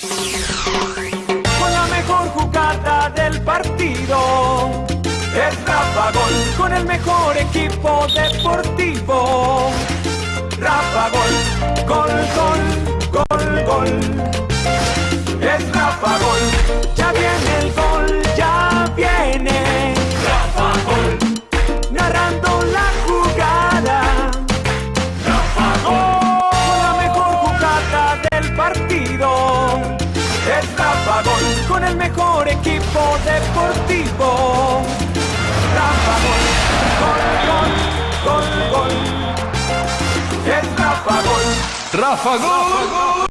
Con la mejor jugada del partido. Es Rafa Gol con el mejor equipo deportivo. Rafa Gol, gol, gol, gol, gol. Es Rafa Gol, ya viene el gol, deportivo. Rafa Gol, gol, gol, gol, gol. Es Rafa Gol. Rafa Gol.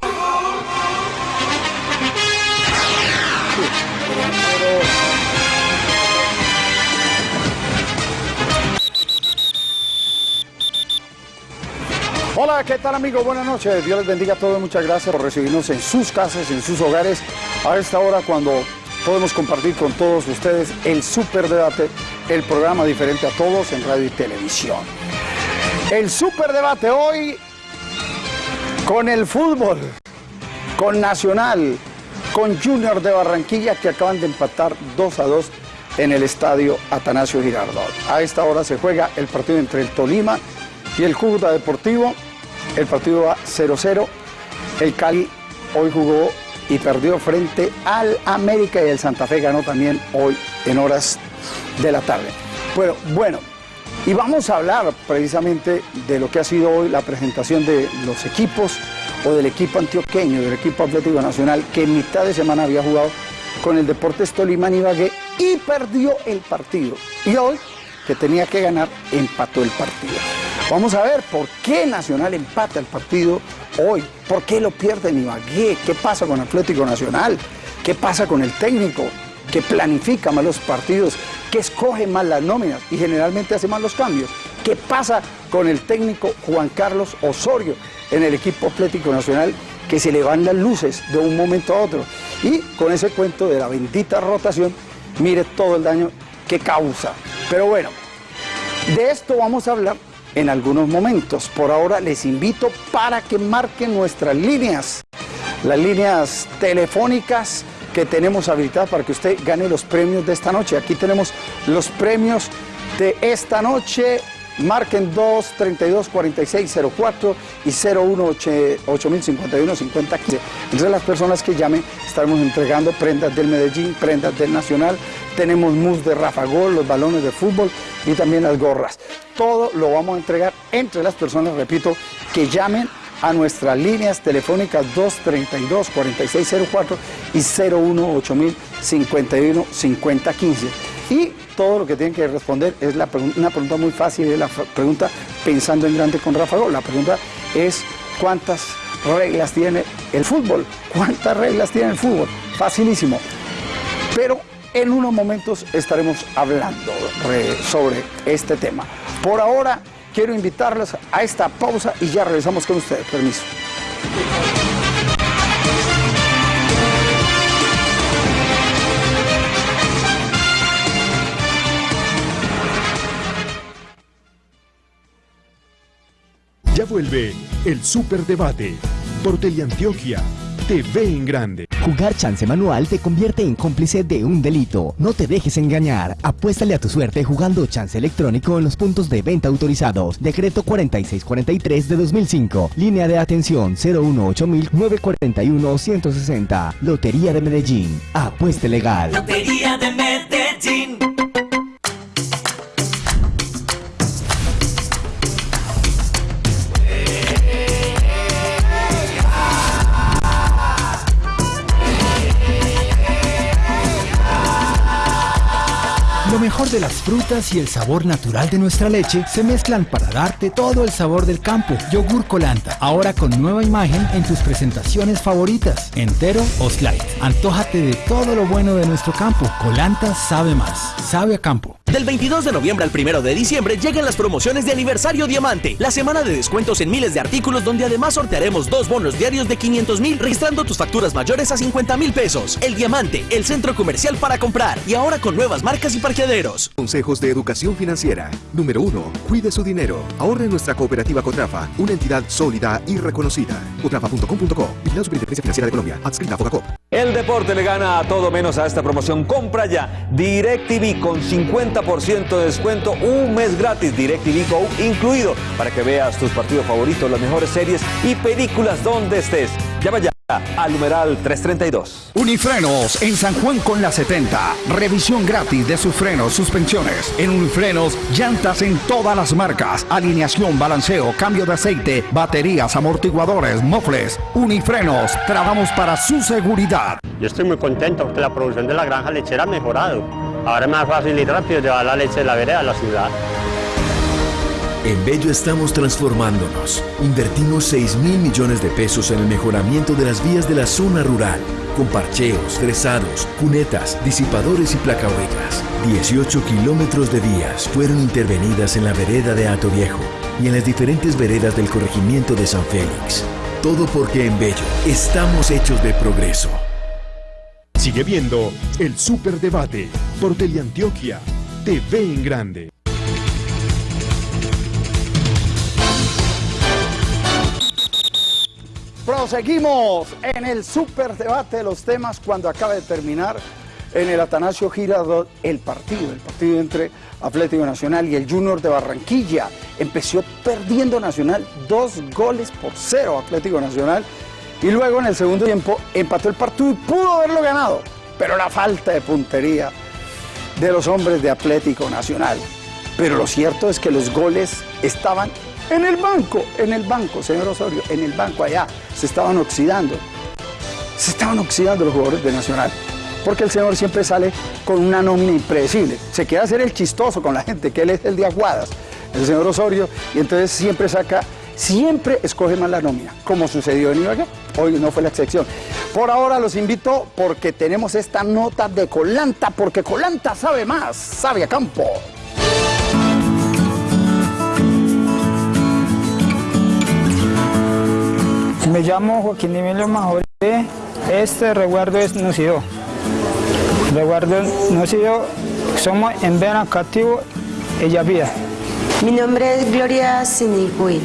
Hola, ¿qué tal amigos? Buenas noches. Dios les bendiga a todos. Muchas gracias por recibirnos en sus casas, en sus hogares, a esta hora cuando podemos compartir con todos ustedes el Super Debate, el programa diferente a todos en radio y televisión. El Super Debate hoy con el fútbol, con Nacional, con Junior de Barranquilla que acaban de empatar 2 a 2 en el estadio Atanasio Girardot. A esta hora se juega el partido entre el Tolima y el Cúcuta Deportivo. El partido va 0-0. El Cali hoy jugó y perdió frente al América y el Santa Fe ganó también hoy en horas de la tarde. Bueno, bueno, y vamos a hablar precisamente de lo que ha sido hoy la presentación de los equipos o del equipo antioqueño, del equipo Atlético Nacional, que en mitad de semana había jugado con el Deportes Tolima Ibagué y perdió el partido. Y hoy, que tenía que ganar, empató el partido. Vamos a ver por qué Nacional empata el partido hoy, por qué lo pierde en qué pasa con Atlético Nacional, qué pasa con el técnico que planifica mal los partidos, que escoge mal las nóminas y generalmente hace mal los cambios. ¿Qué pasa con el técnico Juan Carlos Osorio en el equipo Atlético Nacional que se le van las luces de un momento a otro? Y con ese cuento de la bendita rotación, mire todo el daño que causa. Pero bueno, de esto vamos a hablar en algunos momentos. Por ahora les invito para que marquen nuestras líneas, las líneas telefónicas que tenemos habilitadas para que usted gane los premios de esta noche. Aquí tenemos los premios de esta noche. Marquen 2 32 46 04 y 01 8051 5015. Entre las personas que llamen estaremos entregando prendas del Medellín, prendas del Nacional, tenemos mus de Rafa Gol, los balones de fútbol y también las gorras. Todo lo vamos a entregar entre las personas, repito, que llamen a nuestras líneas telefónicas 232-4604 y 018-5015. Y todo lo que tienen que responder es una pregunta muy fácil, es la pregunta pensando en grande con Rafa Gol. La pregunta es cuántas reglas tiene el fútbol, cuántas reglas tiene el fútbol. Facilísimo. Pero en unos momentos estaremos hablando sobre este tema. Por ahora quiero invitarlos a esta pausa y ya regresamos con ustedes. Permiso. Ya vuelve el Superdebate por Teleantioquia, TV en grande. Jugar chance manual te convierte en cómplice de un delito. No te dejes engañar. Apuéstale a tu suerte jugando chance electrónico en los puntos de venta autorizados. Decreto 4643 de 2005. Línea de atención 018941 160. Lotería de Medellín. Apueste legal. Lotería de Medellín. De las frutas y el sabor natural de nuestra leche se mezclan para darte todo el sabor del campo. Yogur Colanta, ahora con nueva imagen en tus presentaciones favoritas, entero o slide. Antójate de todo lo bueno de nuestro campo. Colanta sabe más, sabe a campo. Del 22 de noviembre al 1 de diciembre llegan las promociones de aniversario Diamante, la semana de descuentos en miles de artículos donde además sortearemos dos bonos diarios de 500 mil registrando tus facturas mayores a 50 mil pesos. El Diamante, el centro comercial para comprar y ahora con nuevas marcas y parqueaderos. Consejos de educación financiera. Número 1. Cuide su dinero. Ahorre en nuestra cooperativa Cotrafa, una entidad sólida y reconocida. Cotrafa.com.co. la Superintendencia Financiera de Colombia. Adscrita a. El deporte le gana a todo menos a esta promoción. Compra ya DirecTV con 50% de descuento, un mes gratis DirecTV Go incluido para que veas tus partidos favoritos, las mejores series y películas donde estés. Llama ya al numeral 332. Unifrenos en San Juan con la 70. Revisión gratis de sus frenos, suspensiones. En Unifrenos, llantas en todas las marcas. Alineación, balanceo, cambio de aceite, baterías, amortiguadores, mofles. Unifrenos, trabajamos para su seguridad. Yo estoy muy contento porque la producción de la granja lechera ha mejorado. Ahora es más fácil y rápido llevar la leche de la vereda a la ciudad. En Bello estamos transformándonos. Invertimos 6 mil millones de pesos en el mejoramiento de las vías de la zona rural, con parcheos, fresados, cunetas, disipadores y placahuellas. 18 kilómetros de vías fueron intervenidas en la vereda de Ato Viejo y en las diferentes veredas del corregimiento de San Félix. Todo porque en Bello estamos hechos de progreso. Sigue viendo el Superdebate por Teleantioquia TV en Grande. Proseguimos en el superdebate de los temas cuando acaba de terminar en el Atanasio Girardot el partido, el partido entre Atlético Nacional y el Junior de Barranquilla. Empezó perdiendo Nacional dos goles por cero Atlético Nacional y luego en el segundo tiempo empató el partido y pudo haberlo ganado, pero la falta de puntería de los hombres de Atlético Nacional. Pero lo cierto es que los goles estaban en el banco, en el banco, señor Osorio, en el banco allá, se estaban oxidando. Se estaban oxidando los jugadores de Nacional. Porque el señor siempre sale con una nómina impredecible. Se quiere hacer el chistoso con la gente, que él es el de Aguadas, el señor Osorio, y entonces siempre saca, siempre escoge más la nómina, como sucedió en Ibagué. Hoy no fue la excepción. Por ahora los invito porque tenemos esta nota de Colanta, porque Colanta sabe más, sabe a campo. Me llamo Joaquín Emilio Majoré. Este resguardo es Nucido. Resguardo Nucido, somos en Vena Cativo, ella vida. Mi nombre es Gloria Sinigui.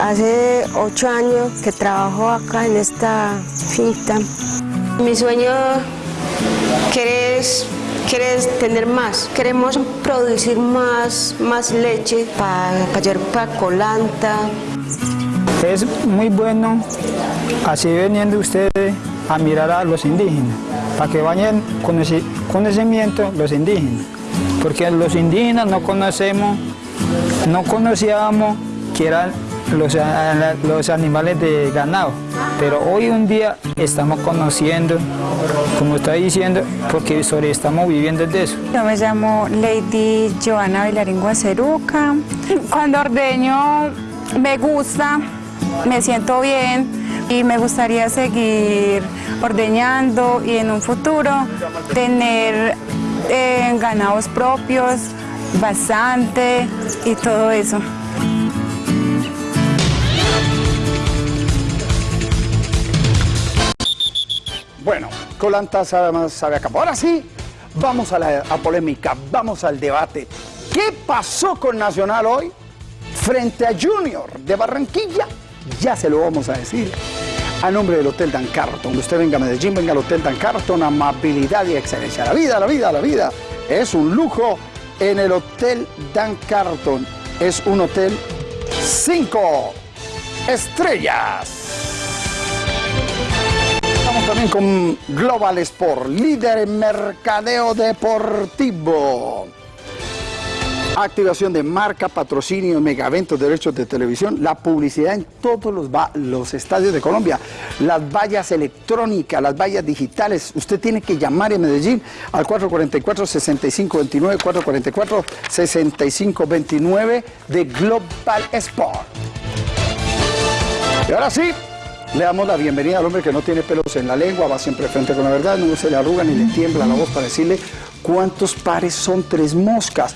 Hace ocho años que trabajo acá en esta finca. Mi sueño es tener más. Queremos producir más, más leche para pa, pa colanta, es muy bueno así veniendo ustedes a mirar a los indígenas, para que vayan con conocimiento los indígenas, porque los indígenas no conocemos, no conocíamos que eran los, los animales de ganado, pero hoy un día estamos conociendo, como está diciendo, porque sobre estamos viviendo de eso. Yo me llamo Lady Joana Bailarín Guaceruca. Cuando ordeño me gusta me siento bien y me gustaría seguir ordeñando y en un futuro tener eh, ganados propios, bastante y todo eso. Bueno, Colanta sabe más, sabe acá. Ahora sí, vamos a la polémica, vamos al debate. ¿Qué pasó con Nacional hoy frente a Junior de Barranquilla? Ya se lo vamos a decir. A nombre del Hotel Dan Carton, usted venga a Medellín, venga al Hotel Dan Carton, amabilidad y excelencia. La vida, la vida, la vida es un lujo en el Hotel Dan Carton. Es un hotel 5 estrellas. También con Global Sport, líder en mercadeo deportivo activación de marca, patrocinio, megaventos, derechos de televisión, la publicidad en todos los, los estadios de Colombia, las vallas electrónicas, las vallas digitales. Usted tiene que llamar en Medellín al 444-6529, 444-6529 de Global Sport. Y ahora sí, Le damos la bienvenida al hombre que no tiene pelos en la lengua, va siempre frente con la verdad, no se le arruga ni le tiembla la voz para decirle cuántos pares son tres moscas.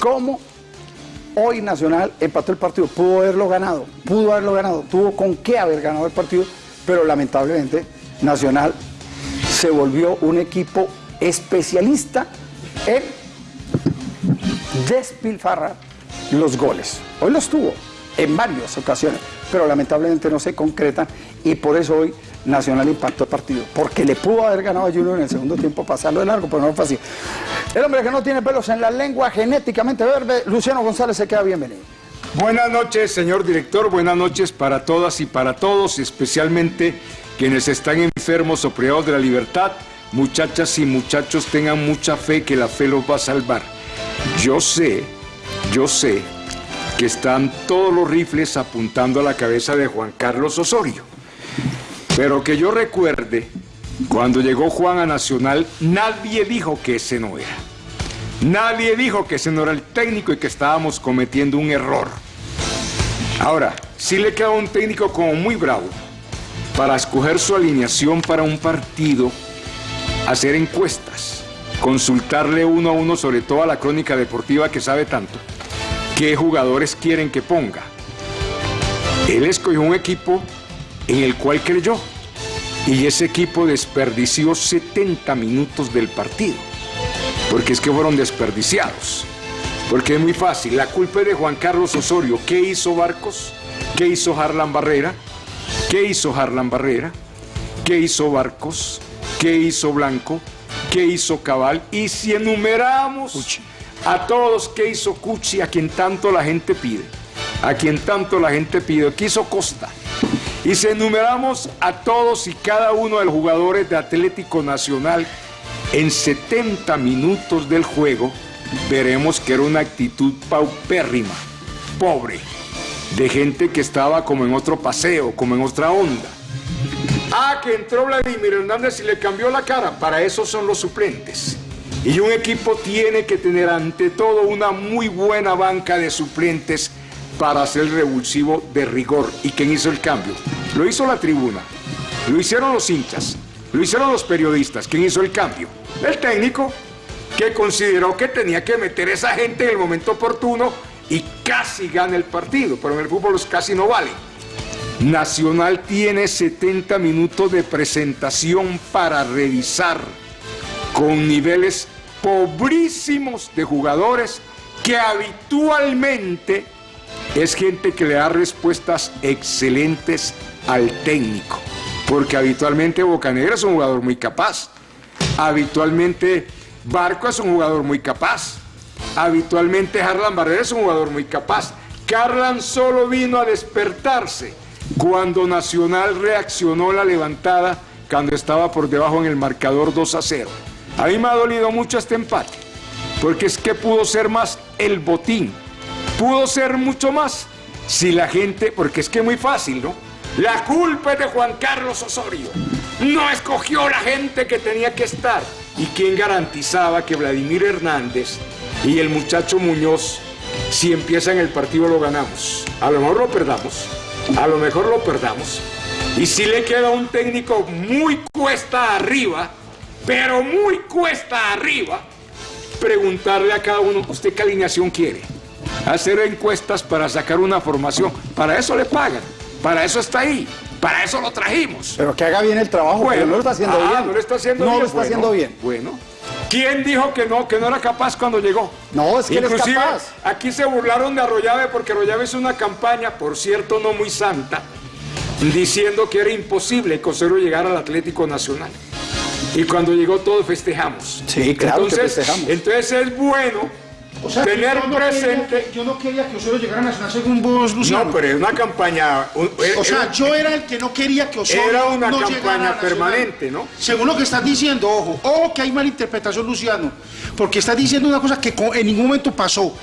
¿Cómo hoy Nacional empató el partido? Pudo haberlo ganado, pudo haberlo ganado, tuvo con qué haber ganado el partido, pero lamentablemente Nacional se volvió un equipo especialista en despilfarrar los goles. Hoy los tuvo en varias ocasiones, pero lamentablemente no se concretan y por eso hoy Nacional impactó el partido, porque le pudo haber ganado a Junior en el segundo tiempo, pasarlo de largo, pero no fue así. El hombre que no tiene pelos en la lengua, genéticamente verde, Luciano González se queda bienvenido. Buenas noches, señor director, buenas noches para todas y para todos, especialmente quienes están enfermos o privados de la libertad. Muchachas y muchachos, tengan mucha fe que la fe los va a salvar. Yo sé, yo sé que están todos los rifles apuntando a la cabeza de Juan Carlos Osorio. Pero que yo recuerde, cuando llegó Juan a Nacional, nadie dijo que ese no era. Nadie dijo que ese no era el técnico y que estábamos cometiendo un error. Ahora, sí le queda un técnico como muy bravo para escoger su alineación para un partido, hacer encuestas, consultarle uno a uno sobre toda la crónica deportiva que sabe tanto, qué jugadores quieren que ponga. Él escogió un equipo en el cual creyó y ese equipo desperdició 70 minutos del partido, porque es que fueron desperdiciados. Porque es muy fácil, la culpa es de Juan Carlos Osorio. ¿Qué hizo Barcos? ¿Qué hizo Harlan Barrera? ¿Qué hizo Harlan Barrera? ¿Qué hizo Barcos? ¿Qué hizo Blanco? ¿Qué hizo Cabal? Y si enumeramos a todos qué hizo Cuchi, a quien tanto la gente pide, a quien tanto la gente pide, ¿qué hizo Costa? Y si enumeramos a todos y cada uno de los jugadores de Atlético Nacional en 70 minutos del juego, veremos que era una actitud paupérrima, pobre, de gente que estaba como en otro paseo, como en otra onda. Ah, que entró Vladimir Hernández y le cambió la cara. Para eso son los suplentes. Y un equipo tiene que tener ante todo una muy buena banca de suplentes para hacer revulsivo de rigor. ¿Y quién hizo el cambio? Lo hizo la tribuna, lo hicieron los hinchas, lo hicieron los periodistas. ¿Quién hizo el cambio? El técnico, que consideró que tenía que meter a esa gente en el momento oportuno y casi gana el partido, pero en el fútbol los casi no vale. Nacional tiene 70 minutos de presentación para revisar con niveles pobrísimos de jugadores que habitualmente es gente que le da respuestas excelentes al técnico. Porque habitualmente Bocanegra es un jugador muy capaz. Habitualmente Barco es un jugador muy capaz. Habitualmente Harlan Barrera es un jugador muy capaz. Carlan solo vino a despertarse cuando Nacional reaccionó la levantada cuando estaba por debajo en el marcador 2 a 0. A mí me ha dolido mucho este empate, porque es que pudo ser más el botín, pudo ser mucho más si la gente, porque es que es muy fácil, ¿no? La culpa es de Juan Carlos Osorio. No escogió la gente que tenía que estar. ¿Y quién garantizaba que Vladimir Hernández y el muchacho Muñoz, si empiezan el partido, lo ganamos? A lo mejor lo perdamos. A lo mejor lo perdamos. Y si le queda un técnico muy cuesta arriba, pero muy cuesta arriba, preguntarle a cada uno, ¿usted qué alineación quiere? Hacer encuestas para sacar una formación. Para eso le pagan. Para eso está ahí. Para eso lo trajimos. Pero que haga bien el trabajo, Bueno, pero no lo está haciendo ah, bien. no lo está haciendo No bien. lo está Bueno, haciendo bien. Bueno. ¿Quién dijo que no, que no era capaz cuando llegó? No, es que él es Inclusive, capaz. aquí se burlaron de Arroyave porque Arroyave hizo una campaña, por cierto, no muy santa, diciendo que era imposible que Osorio llegara al Atlético Nacional. Y cuando llegó todos festejamos. Sí, claro que entonces, festejamos. Entonces es bueno O sea, que tener yo no presente... quería que- yo no quería que Osorio llegara a Nacional según vos, Luciano. No, pero es una campaña... un- O sea, era- yo era el que no quería que Osorio Era una no a campaña permanente, ¿no? Según lo que estás diciendo, ojo, ojo que hay malinterpretación, Luciano, porque estás diciendo una cosa que en ningún momento pasó.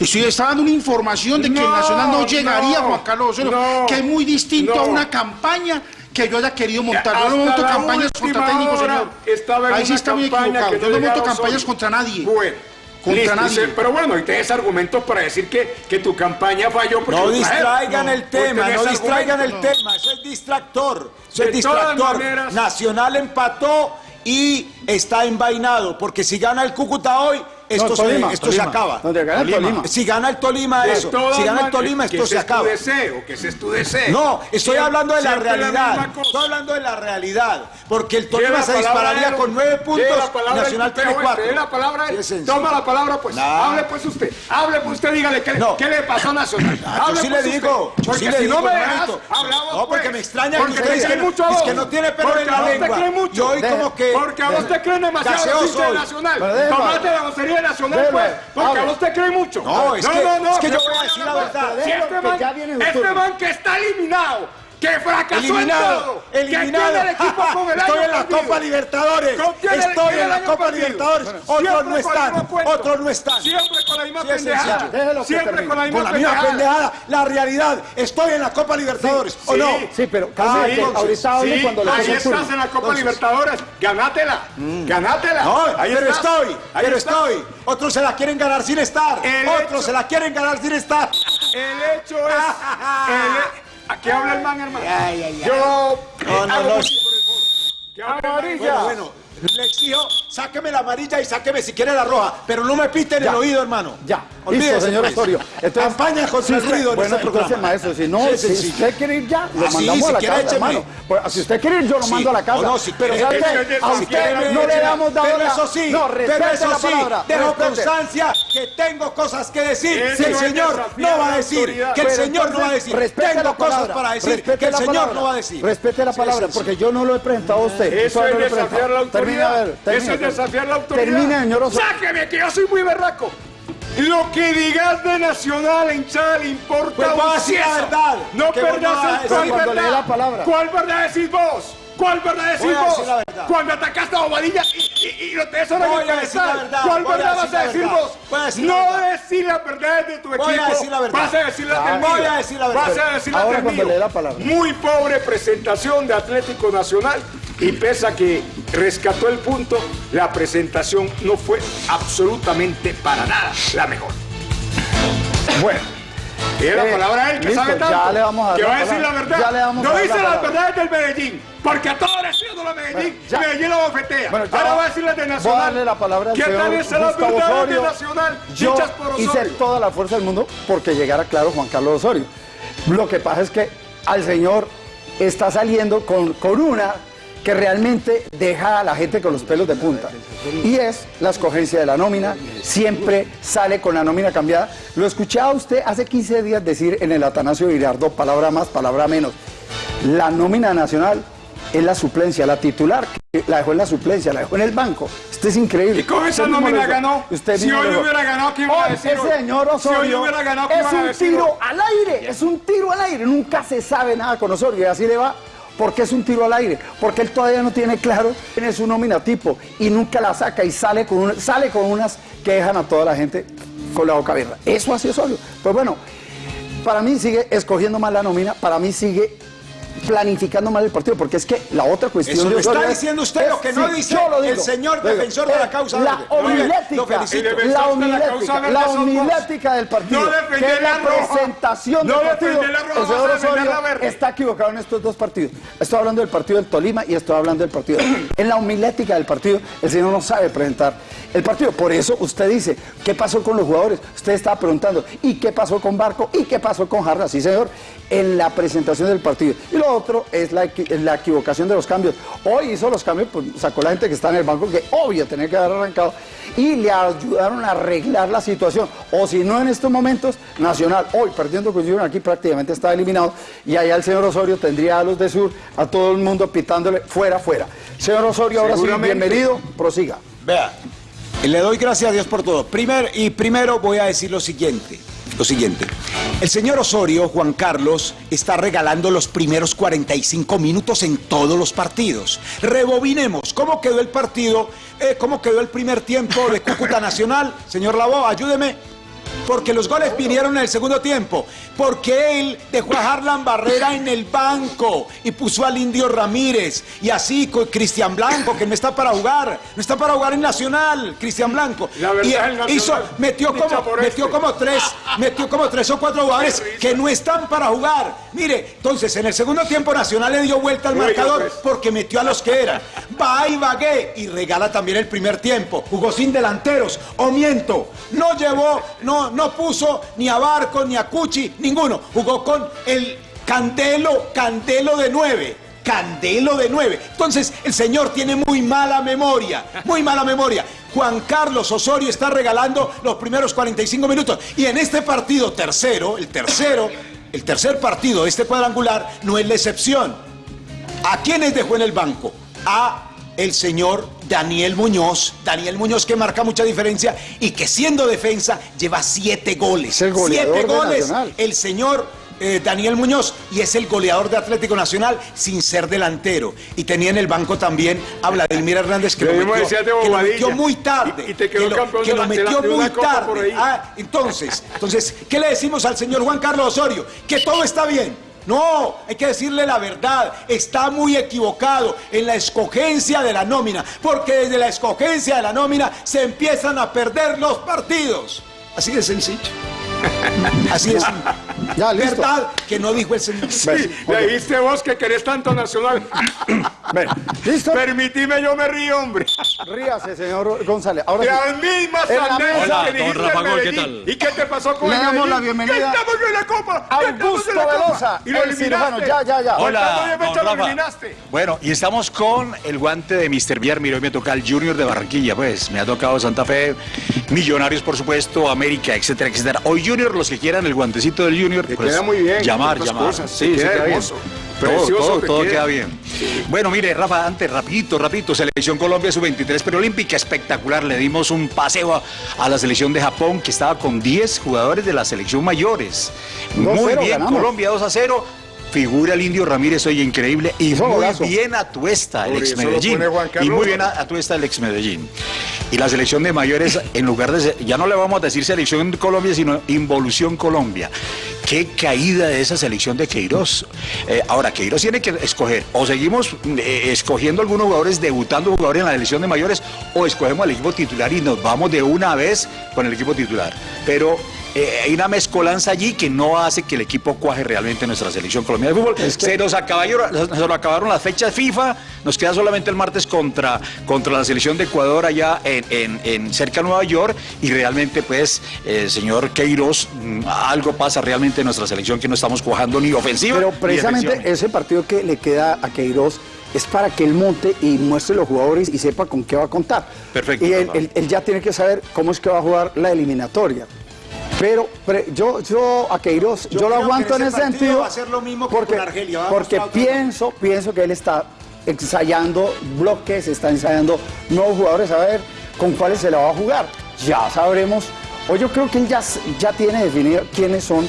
Estoy, dando una información de que No, el Nacional no llegaría, no, Juan Carlos Osorio, no, que es muy distinto a una campaña que yo haya querido montar. Yo no monto campañas contra técnicos, señor. estaba en Ahí sí está muy equivocado. Yo no monto campañas contra nadie. Bueno, contra Listo, nadie. dice, pero bueno, y tienes argumentos para decir que, que tu campaña falló. porque No distraigan el tema, no distraigan el tema, eso es distractor, eso De es distractor. maneras- Nacional empató y está envainado, porque si gana el Cúcuta hoy, esto, No, se, Tolima, esto Tolima. se acaba. Gana Tolima. Si gana el Tolima, De eso. Si gana el Tolima, que esto ese se es tu acaba. deseo, que ese es tu deseo. No, estoy hablando de la realidad. estoy hablando de la realidad. Porque el Tolima se dispararía con nueve puntos la Nacional tiene cuatro. la palabra. Toma la palabra, pues. Nah. Hable pues usted. Hable pues usted, dígale qué, No. qué le pasó a Nacional. Ah, yo sí pues le usted. digo, yo Porque sí le digo, no me dejas, hermanito. hablamos No, porque pues. me extraña que Porque usted te dice que- que no tiene pelo Porque en la a vos lengua. te cree mucho. Yo hoy como que- Porque a vos te creen demasiado. Nacional. Tomate la grosería de Nacional, Déjame. pues. Porque a vos te creen mucho. No, es que- es que yo voy a decir la verdad. Si este man, este man que está eliminado, que fracasó en Eliminado, todo, eliminado. que el equipo con el Estoy año en la perdido. Copa Libertadores. Estoy en la Copa perdido. Libertadores. Bueno, Otros no están. Otros no están. Siempre con la misma Sí, pendejada. que Siempre con la misma Con la misma pendejada. pendejada, la realidad. Estoy en la Copa Libertadores. ¿O sí. no? Sí, pero Ah, ahorita hable Sí, cuando le ahí estás en la Copa Entonces- Libertadores. Ganátela. Ganátela. No, ahí pero estás. estoy, Ahí pero estoy. Otros se la quieren ganar sin estar. El Otros hecho- se la quieren ganar sin estar. El hecho es. Aquí habla el man, hermano. Ay, ay, ay. Yo. No, no, hago no. man. Bueno, bueno, le exijo, sáqueme la amarilla y sáqueme si quiere la roja, pero no me piten el oído, hermano. Ya, Olvídese, listo, señor pues. Osorio. Campaña contra si el ruido en Bueno, este entonces, programa. maestro, si no, Sí, si usted quiere ir ya, lo Ah, mandamos si a la quiere, casa, hermano. Pues, si usted quiere ir, yo lo Sí, mando a la casa. o no, si pero. A si usted quiere, no le damos dado Pero eso sí, No, pero eso sí, dejo constancia que tengo cosas que decir, que el señor no va a decir, autoridad. que el señor no va a decir, respete tengo cosas para decir, que el señor no va a decir. Respete la palabra, porque yo no lo he presentado a usted. Eso es desafiar la Termine, a ver, termine. Eso es desafiar la autoridad. Termine, señor. Sáqueme, que yo soy muy berraco. Lo que digas de Nacional, hinchada, le importa Pues un a cieso. verdad, No que vos no perdás vas a el cuál verdad. la palabra. ¿Cuál verdad decís vos? ¿Cuál verdad decís Voy a vos? verdad. Cuando atacaste a Bobadilla y, y, y lo Voy a pedestal. verdad, ¿Cuál voy a verdad decir vas a decir verdad. vos? Voy a decir no decir la verdad de tu equipo. Voy a decir la verdad. Vas a decir la del Voy mío. a decir la verdad. Vas a decir la Ahora del cuando mío. Muy pobre presentación de Atlético Nacional y pese a que rescató el punto, la presentación no fue absolutamente para nada la mejor. Bueno, tiene la Eh, palabra a él que listo, sabe tanto. ya le vamos a dar que la va a decir la verdad. Ya le vamos a no dar dice la las verdades del Medellín, porque a todos les sido la Medellín. Bueno. Medellín lo bofetea. Bueno, Ahora va- a decir las de Voy a Nacional. darle la palabra al ¿Qué señor tal es las Gustavo verdades de. Nacional? Yo Dichas por hice Osorio. toda la fuerza del mundo porque llegara claro Juan Carlos Osorio. Lo que pasa es que al señor está saliendo con, con una que realmente deja a la gente con los pelos de punta. Y es la escogencia de la nómina. Siempre sale con la nómina cambiada. Lo escuchaba usted hace 15 días decir en el Atanasio Girardot, palabra más, palabra menos. La nómina nacional es la suplencia, la titular, que la dejó en la suplencia, la dejó en el banco. Esto es increíble. ¿Y con esa nómina ganó? Usted Si hoy hubiera ganado, ¿qué iba a decir Ese señor Si hoy Osorio hubiera ganado, ¿qué es un tiro al aire, es un tiro al aire. Nunca se sabe nada con Osorio y así le va. ¿Por qué es un tiro al aire? Porque él todavía no tiene claro quién es su nómina tipo y nunca la saca y sale con, unas que dejan a toda la gente con la boca abierta. Eso hace Osorio. Pues bueno, para mí sigue escogiendo mal la nómina, para mí sigue planificando mal el partido, porque es que la otra cuestión Eso de lo está diciendo usted, es- lo que no sí, dice yo lo digo. el señor Digo, defensor de la causa La homilética, la homilética, la homilética del partido, No que la la presentación No del partido. El señor Osorio está equivocado en estos dos partidos. Estoy hablando del partido del Tolima y estoy hablando del partido. En la homilética del partido, el señor no sabe presentar el partido. Por eso usted dice, ¿qué pasó con los jugadores? Usted estaba preguntando, ¿y qué pasó con Barco? ¿Y qué pasó con Jarra? Sí, señor, en la presentación del partido. Y lo otro es la, la equivocación de los cambios. Hoy hizo los cambios, pues, sacó la gente que está en el banco, que obvio tenía que haber arrancado, y le ayudaron a arreglar la situación. O si no, en estos momentos, Nacional, hoy perdiendo con Junior, aquí prácticamente está eliminado, y allá el señor Osorio tendría a los de Sur, a todo el mundo pitándole fuera, fuera. Señor Osorio, ahora sí, bienvenido, prosiga. Vea, le doy gracias a Dios por todo. Primer, y primero voy a decir lo siguiente. Lo siguiente. El señor Osorio, Juan Carlos, está regalando los primeros 45 minutos en todos los partidos. Rebobinemos. ¿Cómo quedó el partido? Eh, ¿Cómo quedó el primer tiempo de Cúcuta Nacional? Señor Lavó, ayúdeme. Porque los goles vinieron en el segundo tiempo. Porque él dejó a Harlan Barrera en el banco y puso al Indio Ramírez. Y así con Cristian Blanco, que no está para jugar. No está para jugar en Nacional, Cristian Blanco. La verdad, y Nacional hizo, metió como, metió este. como tres, metió como tres o cuatro jugadores que no están para jugar. Mire, entonces en el segundo tiempo Nacional le dio vuelta al marcador pues. porque metió a los que eran. Va y vagué y regala también el primer tiempo. Jugó sin delanteros. O miento, no llevó, no, no puso ni a Barco ni a Cuchi, ninguno. Jugó con el Candelo, Candelo de nueve. Candelo de nueve. Entonces, el señor tiene muy mala memoria, muy mala memoria. Juan Carlos Osorio está regalando los primeros 45 minutos. Y en este partido tercero, el tercero, el tercer partido de este cuadrangular no es la excepción. ¿A quiénes dejó en el banco? A el señor Daniel Muñoz. Daniel Muñoz que marca mucha diferencia y que siendo defensa lleva siete goles. el goleador siete goles. Nacional. El señor eh, Daniel Muñoz y es el goleador de Atlético Nacional sin ser delantero. Y tenía en el banco también a Vladimir Hernández que, Lo metió, que lo metió muy tarde. Y- y te quedó que lo, campeón que de lo la- de la- metió muy tarde. Ah, entonces, entonces, ¿qué le decimos al señor Juan Carlos Osorio? Que todo está bien. No, hay que decirle la verdad. Está muy equivocado en la escogencia de la nómina, porque desde la escogencia de la nómina se empiezan a perder los partidos. Así de sencillo. Así sencillo. Ya, listo. Verdad que no dijo el señor. Sí, le dijiste vos que querés tanto nacional. ¿Listo? Permitime, yo me río, hombre. Ríase, señor González. Ahora sí. Las mismas anécdotas que dijiste en Medellín. ¿Y qué te pasó con Le el damos Medellín? la bienvenida ¡Que estamos en la Copa! ¡Que estamos Augusto! Velosa, Y lo el eliminaste. Ya, ya, ya. Hola, don fechas lo Rafa. eliminaste. Bueno, y estamos con el guante de Mr. Villar. Hoy me toca el Junior de Barranquilla, pues. Me ha tocado Santa Fe, Millonarios, por supuesto, América, etcétera, etcétera. Hoy Junior, los que quieran el guantecito del Junior, Te pues, queda muy bien, llamar, llamar. cosas, Sí, queda queda hermoso. Todo, Precioso todo, queda. queda bien. Bueno, mire, Rafa, antes, rapidito, rapidito, Selección Colombia Sub-23 preolímpica, espectacular. Le dimos un paseo a, a la selección de Japón, que estaba con 10 jugadores de la selección mayores. 2-0 Muy bien, ganamos. Colombia 2 a 0. Figura el Indio Ramírez hoy increíble y muy golazo. bien Atuesta, el Por ex Medellín. Y muy bien Atuesta, el ex Medellín. Y la selección de mayores, en lugar de ser- ya no le vamos a decir selección Colombia, sino Involución Colombia. Qué caída de esa selección de Queiroz. Eh, ahora, Queiroz tiene que escoger, o seguimos eh, escogiendo algunos jugadores, debutando jugadores en la selección de mayores, o escogemos al equipo titular y nos vamos de una vez con el equipo titular. Pero eh, hay una mezcolanza allí que no hace que el equipo cuaje realmente en nuestra selección colombiana de fútbol. Se nos acabaron, se nos acabaron las fechas FIFA, nos queda solamente el martes contra, contra la selección de Ecuador allá en, en- en cerca de Nueva York y realmente pues, eh, señor Queiroz, mm, algo pasa realmente en nuestra selección que no estamos cuajando ni ofensiva Pero precisamente ese partido que le queda a Queiroz es para que él monte y muestre los jugadores y sepa con qué va a contar. Perfecto, Y él- él ya tiene que saber cómo es que va a jugar la eliminatoria. Pero, pre- yo, yo a Queiroz, yo, Yo lo aguanto en ese sentido. va a ser lo mismo que porque, con Argelia, porque pienso, pienso que él está ensayando bloques, está ensayando nuevos jugadores, a ver con cuáles se la va a jugar. Ya sabremos. O yo creo que él ya, ya tiene definido quiénes son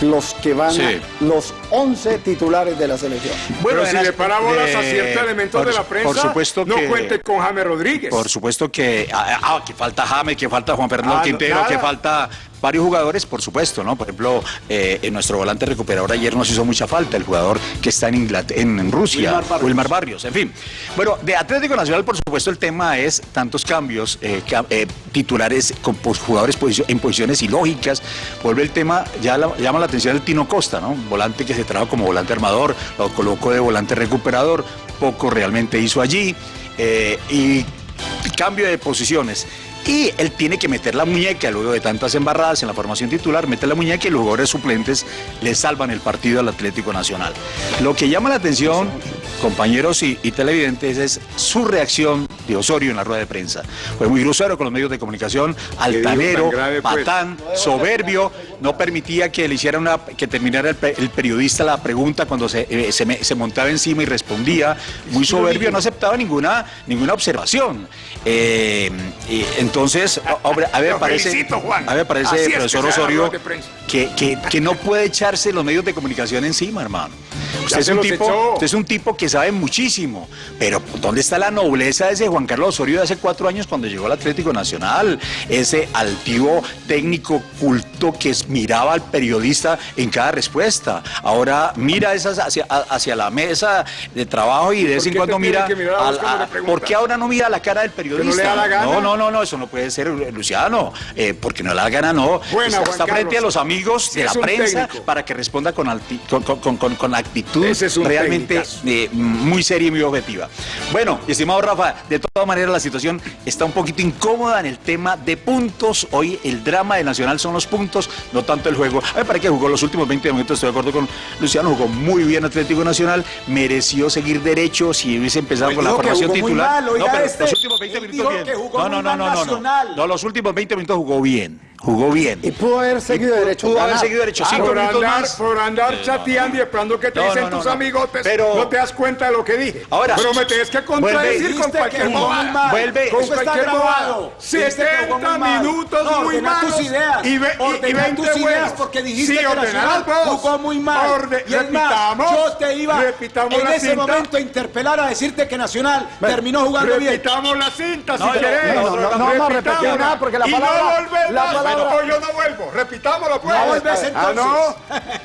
los que van, Sí. a- los 11 titulares de la selección. Pero si le las- para bolas a ciertos elementos por- de la prensa, por supuesto no que- cuente con James Rodríguez. Por supuesto que, ah, ah, que falta James, que falta Juan Fernando Ah, Quintero, que falta varios jugadores, por supuesto, ¿no? Por ejemplo, eh, en nuestro volante recuperador ayer nos hizo mucha falta, el jugador que está en, Inglat- en, Rusia, Wilmar Barrios. Wilmar Barrios, en fin. Bueno, de Atlético Nacional, por supuesto, el tema es tantos cambios, eh, eh, titulares con jugadores en posiciones ilógicas. Vuelve el tema, ya la- llama la atención el Tino Costa, ¿no? Volante que se trajo como volante armador, lo colocó de volante recuperador, poco realmente hizo allí. eh, y cambio de posiciones. Y él tiene que meter la muñeca luego de tantas embarradas en la formación titular, mete la muñeca y los jugadores suplentes le salvan el partido al Atlético Nacional. Lo que llama la atención, compañeros y, y televidentes, es su reacción de Osorio en la rueda de prensa. Fue muy grosero con los medios de comunicación, altanero, grave, pues? patán, soberbio, no permitía que le hiciera una, que terminara el, pe- el periodista la pregunta cuando se, eh, se me- se montaba encima y respondía, muy soberbio, no aceptaba ninguna, ninguna observación. Eh, y entonces, hombre, a ver, parece, felicito, a ver, parece, Así es que profesor Osorio, que, que- que no puede echarse los medios de comunicación encima, hermano. Usted es, un tipo, usted es un tipo que sabe muchísimo, pero ¿dónde está la nobleza de ese Juan Carlos Osorio de hace cuatro años cuando llegó al Atlético Nacional? Ese altivo técnico culto que miraba al periodista en cada respuesta. Ahora mira esas hacia, la mesa de trabajo y de vez ¿Por en cuando mira... al- a-? ¿Por qué ahora no mira la cara del periodista? No, no, no, no, eso no puede ser, Luciano. Eh, porque no le da la gana, no. Buena, está Juan está frente Carlos. a los amigos de la prensa técnico. para que responda con, alti- con, con- con- con- con actitud es realmente eh, muy seria y muy objetiva. Bueno, estimado Rafa, de todas maneras la situación está un poquito incómoda en el tema de puntos. Hoy el drama de Nacional son los puntos, no tanto el juego. A me parece que jugó los últimos 20 minutos, estoy de acuerdo con Luciano, jugó muy bien Atlético Nacional, mereció seguir derecho si hubiese empezado Pues con la formación titular. mal, oiga no, pero este, los últimos 20 él minutos dijo bien. que jugó no, no, no, no, no, no. Nacional. No, los últimos 20 minutos jugó bien. Jugó bien. Y pudo haber seguido Y derecho. Pudo haber seguido derecho. Cinco por minutos andar, más. por andar Eh, no, chateando y esperando que te No, dicen no, no, tus no. amigotes, Pero- no te das cuenta de lo que dije. Ahora- pero me tienes que contradecir Vuelve- con Dijiste cualquier que jugó muy bobada. Vuelve- con cualquier bobada. grabado. Dijiste que jugó 70 muy mal. minutos No, muy malos tus ideas. y, ve- y- y Ordena 20 tus ideas buenos. porque dijiste sí, que Nacional jugó muy mal. Y es más, repitamos, yo te iba en ese momento a interpelar a decirte que Nacional terminó jugando bien. Repitamos la cinta No, si no, querés. no, no, nada porque la palabra- no volvemos. la palabra- No, yo no vuelvo. Repitámoslo pues. No volvés, Ah, no.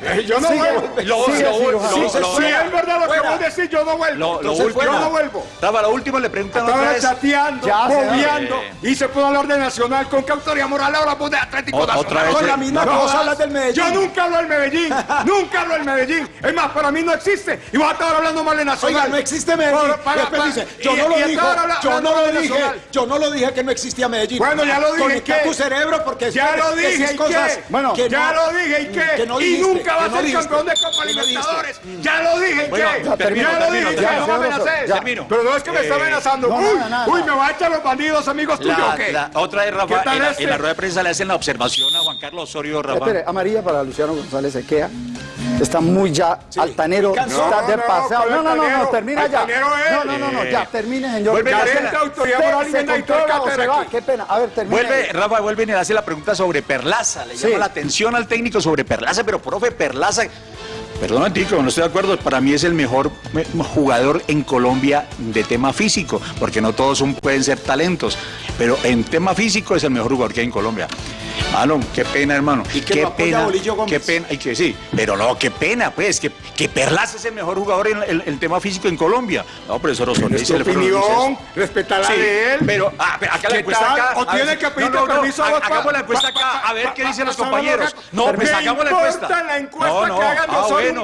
Eh, Yo no Sigue, vuelvo. Lo- sigue, lo- cirujano. lo- Si es verdad lo que Fuera. vos decís, yo no vuelvo. Lo, Entonces, último, yo no vuelvo. Rafa, lo último le preguntan otra Estaba vez. chateando, bobeando, y se puede hablar de Nacional con qué autoridad moral ahora vos de Atlético O- Nacional. otra vez, Con la misma cosa hablas del Medellín. Yo nunca hablo del Medellín, nunca hablo del Medellín. Es más, para mí no existe. Y vas a estar hablando mal de Nacional. Oiga, no existe Medellín. Yo no lo dije, yo no lo dije, yo no lo dije que no existía Medellín. Bueno, ya lo dije, Conecta tu cerebro porque Ya lo dije, ¿y cosas qué? Bueno, que ya no- lo dije, ¿y qué? que no y nunca va a ser dijiste, campeón de Copa. Libertadores. Ya lo dije, ¿y Bueno, qué? ya termino, ya lo termino, dije, ya no me amenacés. Ya, termino. Pero no es que me está Eh, amenazando. no, uy, nada, uy, me va a echar los bandidos amigos tuyos, La- ¿o qué? la- otra ¿Qué Rafa, tal en la, este? en la rueda de prensa le hacen la observación a Juan Carlos Osorio, Rafa. Espere, amarilla para Luciano González Equea. Está muy ya altanero, está de. ¿cuál No, no, no, no, termina ya. Es. No, no, no, no, ya, termine, señor. Vuelve Ya, a hacer se- la autoridad moral y se. Qué pena. A ver, termine. Vuelve, Rafa, vuelven y le hace la pregunta sobre Perlaza. Le Sí. llama la atención al técnico sobre Perlaza, pero profe, Perlaza. Perdón, Tico, no estoy de acuerdo. Para mí es el mejor jugador en Colombia de tema físico, porque no todos son- pueden ser talentos, pero en tema físico es el mejor jugador que hay en Colombia. Mano, qué pena, hermano. Y que qué lo pena, Bolillo Gómez. qué pena, y que sí, pero no, qué pena, pues, que, que Perlaza es el mejor jugador en el, el tema físico en Colombia. No, profesor Osorio, Es opinión, la Sí, de él. pero, ah, pero acá la ¿Qué encuesta tal? acá. ¿O tiene ver, que no, pedirte no, no, permiso a Hagamos la encuesta acá, pa- a ver pa- qué dicen los pa- compañeros. pa- No, pues Me hagamos la importa encuesta. la encuesta No, no, que hagan ah, bueno.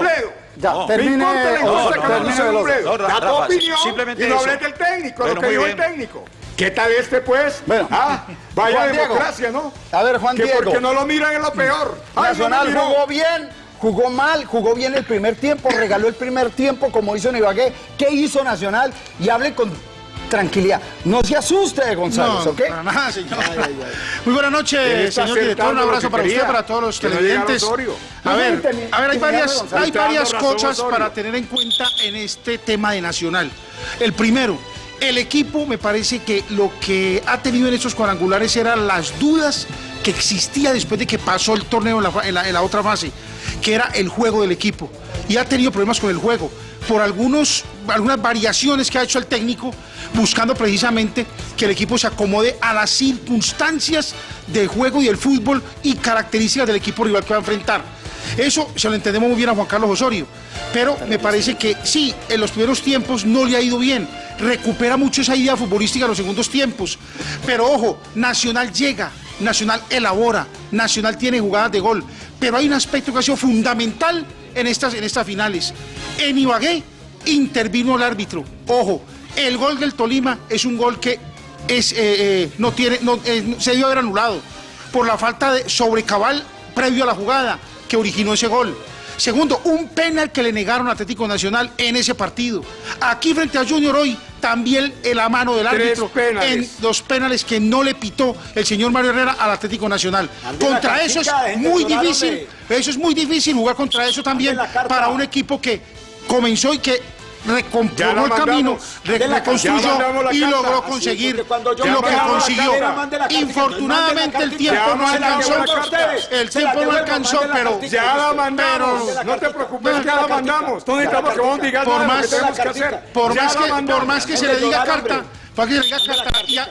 Ya, No, termine. Me importa la no. No, Da tu Rafa, opinión simplemente y no eso. hables del técnico, Bueno, lo que muy dijo el bien. técnico. ¿Qué tal este, pues? Bueno. Ah, vaya Juan Diego. democracia, ¿no? A ver, Juan que Diego. porque no lo miran es lo peor. Ay, no me Nacional jugó bien, jugó mal, jugó bien el primer tiempo, regaló el primer tiempo como hizo en Ibagué. ¿Qué hizo Nacional? Y hable con tranquilidad. No se asuste, González, No, ¿ok? para nada, señor. Ay, ay, ay. Muy buenas noches, señor director. Un abrazo que para usted, para todos los no televidentes. A ver, a ver, hay varias, hay varias cosas para tener en cuenta en este tema de Nacional. El primero, el equipo me parece que lo que ha tenido en estos cuadrangulares eran las dudas que existía después de que pasó el torneo en la, en la otra fase, que era el juego del equipo. Y ha tenido problemas con el juego por algunos, algunas variaciones que ha hecho el técnico, buscando precisamente que el equipo se acomode a las circunstancias del juego y el fútbol y características del equipo rival que va a enfrentar. Eso se lo entendemos muy bien a Juan Carlos Osorio, pero me parece que sí, en los primeros tiempos no le ha ido bien. Recupera mucho esa idea futbolística en los segundos tiempos. Pero ojo, Nacional llega, Nacional elabora, Nacional tiene jugadas de gol. Pero hay un aspecto que ha sido fundamental en estas, en estas finales. En Ibagué intervino el árbitro. Ojo, el gol del Tolima es un gol que es, eh, eh, no tiene, no, eh, se debió haber anulado por la falta de sobrecabal previo a la jugada que originó ese gol. Segundo, un penal que le negaron a Atlético Nacional en ese partido. Aquí frente a Junior hoy también en la mano del Tres árbitro penales. en los penales que no le pitó el señor Mario Herrera al Atlético Nacional. Ande Contra eso es de muy difícil, eso es muy difícil jugar contra eso también para un equipo que comenzó y que recompuso el camino, re- reconstruyó y logró conseguir lo que consiguió. Infortunadamente el tiempo no alcanzó, el tiempo no alcanzó, pero Ya la mandamos, no te preocupes, ya la necesitamos que vos digas mandamos. por más que se le diga carta,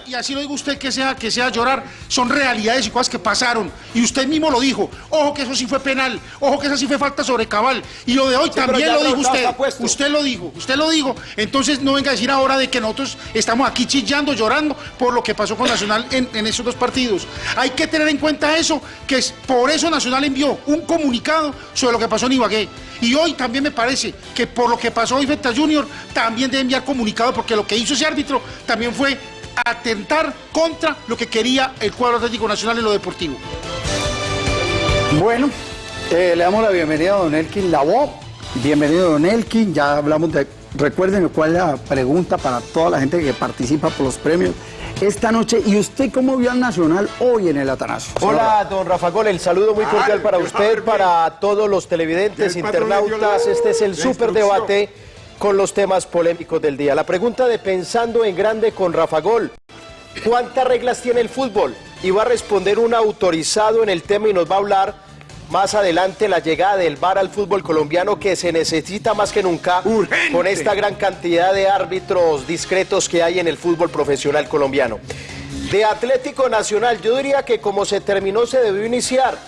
y, así lo diga usted que sea, que sea llorar, son realidades y cosas que pasaron. Y usted mismo lo dijo. Ojo que eso sí fue penal, ojo que eso sí fue falta sobre cabal. Y lo de hoy Sí, también lo dijo usted. Usted lo dijo, usted lo dijo. Entonces no venga a decir ahora de que nosotros estamos aquí chillando, llorando por lo que pasó con Nacional en, en esos dos partidos. Hay que tener en cuenta eso, que es, por eso Nacional envió un comunicado sobre lo que pasó en Ibagué. Y hoy también me parece que por lo que pasó hoy Feta Junior, también debe enviar comunicado, porque lo que hizo ese árbitro también fue atentar contra lo que quería el cuadro Atlético Nacional en lo deportivo. Bueno, eh, le damos la bienvenida a don Elkin Lavó. Bienvenido, don Elkin. Ya hablamos de. Recuerden cuál es la pregunta para toda la gente que participa por los premios esta noche. ¿Y usted cómo vio al Nacional hoy en el Atanasio? Hola, don Rafa Gol, el saludo muy cordial para usted, para todos los televidentes, internautas. la- Este es el super debate con los temas polémicos del día. La pregunta de Pensando en Grande con Rafa Gol. ¿Cuántas reglas tiene el fútbol? Y va a responder un autorizado en el tema y nos va a hablar más adelante la llegada del VAR al fútbol colombiano que se necesita más que nunca con esta gran cantidad de árbitros discretos que hay en el fútbol profesional colombiano. De Atlético Nacional, yo diría que como se terminó se debió iniciar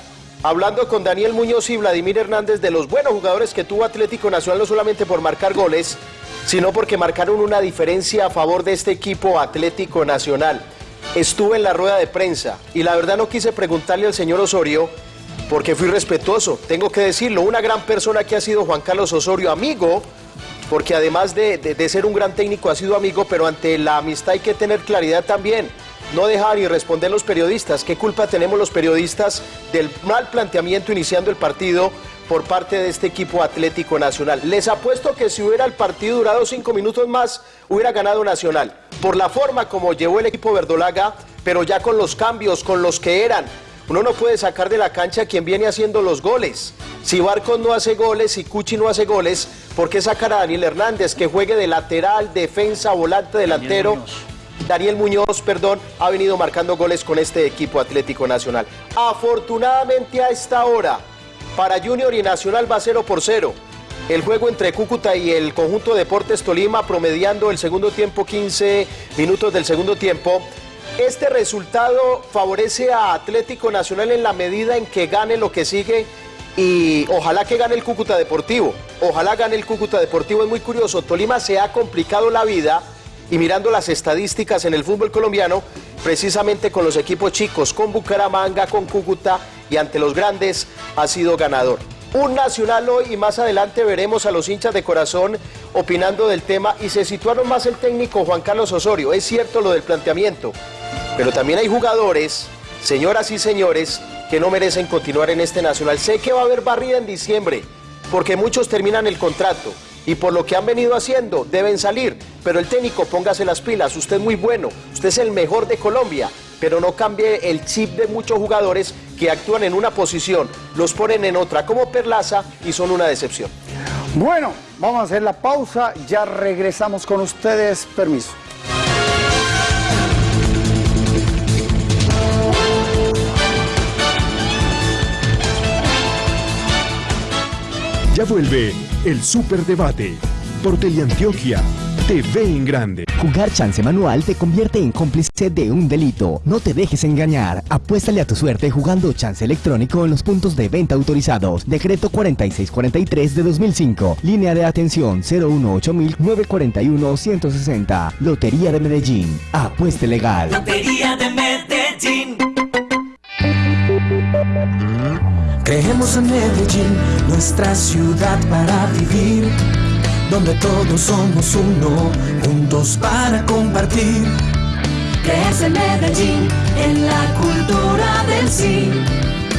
hablando con Daniel Muñoz y Vladimir Hernández de los buenos jugadores que tuvo Atlético Nacional no solamente por marcar goles, sino porque marcaron una diferencia a favor de este equipo Atlético Nacional. Estuve en la rueda de prensa y la verdad no quise preguntarle al señor Osorio porque fui respetuoso, tengo que decirlo, una gran persona que ha sido Juan Carlos Osorio, amigo, porque además de, de- ser un gran técnico ha sido amigo, pero ante la amistad hay que tener claridad también. No dejar y responder los periodistas. ¿Qué culpa tenemos los periodistas del mal planteamiento iniciando el partido por parte de este equipo Atlético Nacional? Les apuesto que si hubiera el partido durado cinco minutos más, hubiera ganado Nacional. Por la forma como llevó el equipo verdolaga, pero ya con los cambios, con los que eran. Uno no puede sacar de la cancha a quien viene haciendo los goles. Si Barcos no hace goles, si Cuchi no hace goles, ¿por qué sacar a Daniel Hernández que juegue de lateral, defensa, volante, delantero? Daniel Muñoz, perdón, ha venido marcando goles con este equipo Atlético Nacional. Afortunadamente a esta hora, para Junior y Nacional va 0 por 0. El juego entre Cúcuta y el conjunto Deportes Tolima promediando el segundo tiempo, 15 minutos del segundo tiempo. Este resultado favorece a Atlético Nacional en la medida en que gane lo que sigue y ojalá que gane el Cúcuta Deportivo. Ojalá gane el Cúcuta Deportivo. Es muy curioso, Tolima se ha complicado la vida y mirando las estadísticas en el fútbol colombiano, precisamente con los equipos chicos, con Bucaramanga, con Cúcuta y ante los grandes, ha sido ganador. Un nacional hoy y más adelante veremos a los hinchas de corazón opinando del tema y se situaron más el técnico Juan Carlos Osorio. Es cierto lo del planteamiento, pero también hay jugadores, señoras y señores, que no merecen continuar en este nacional. Sé que va a haber barrida en diciembre, porque muchos terminan el contrato y por lo que han venido haciendo deben salir. Pero el técnico, póngase las pilas, usted es muy bueno, usted es el mejor de Colombia, pero no cambie el chip de muchos jugadores que actúan en una posición, los ponen en otra, como Perlaza, y son una decepción. Bueno, vamos a hacer la pausa. Ya regresamos con ustedes. Permiso. Ya vuelve el Superdebate por Teleantioquia TV en Grande. Jugar chance manual te convierte en cómplice de un delito. No te dejes engañar. Apuéstale a tu suerte jugando chance electrónico en los puntos de venta autorizados. Decreto 4643 de 2005. Línea de atención 018-941-160. Lotería de Medellín. Apueste legal. Lotería de Medellín. Creemos en Medellín, nuestra ciudad para vivir, donde todos somos uno, juntos para compartir. Crees en Medellín, en la cultura del sí.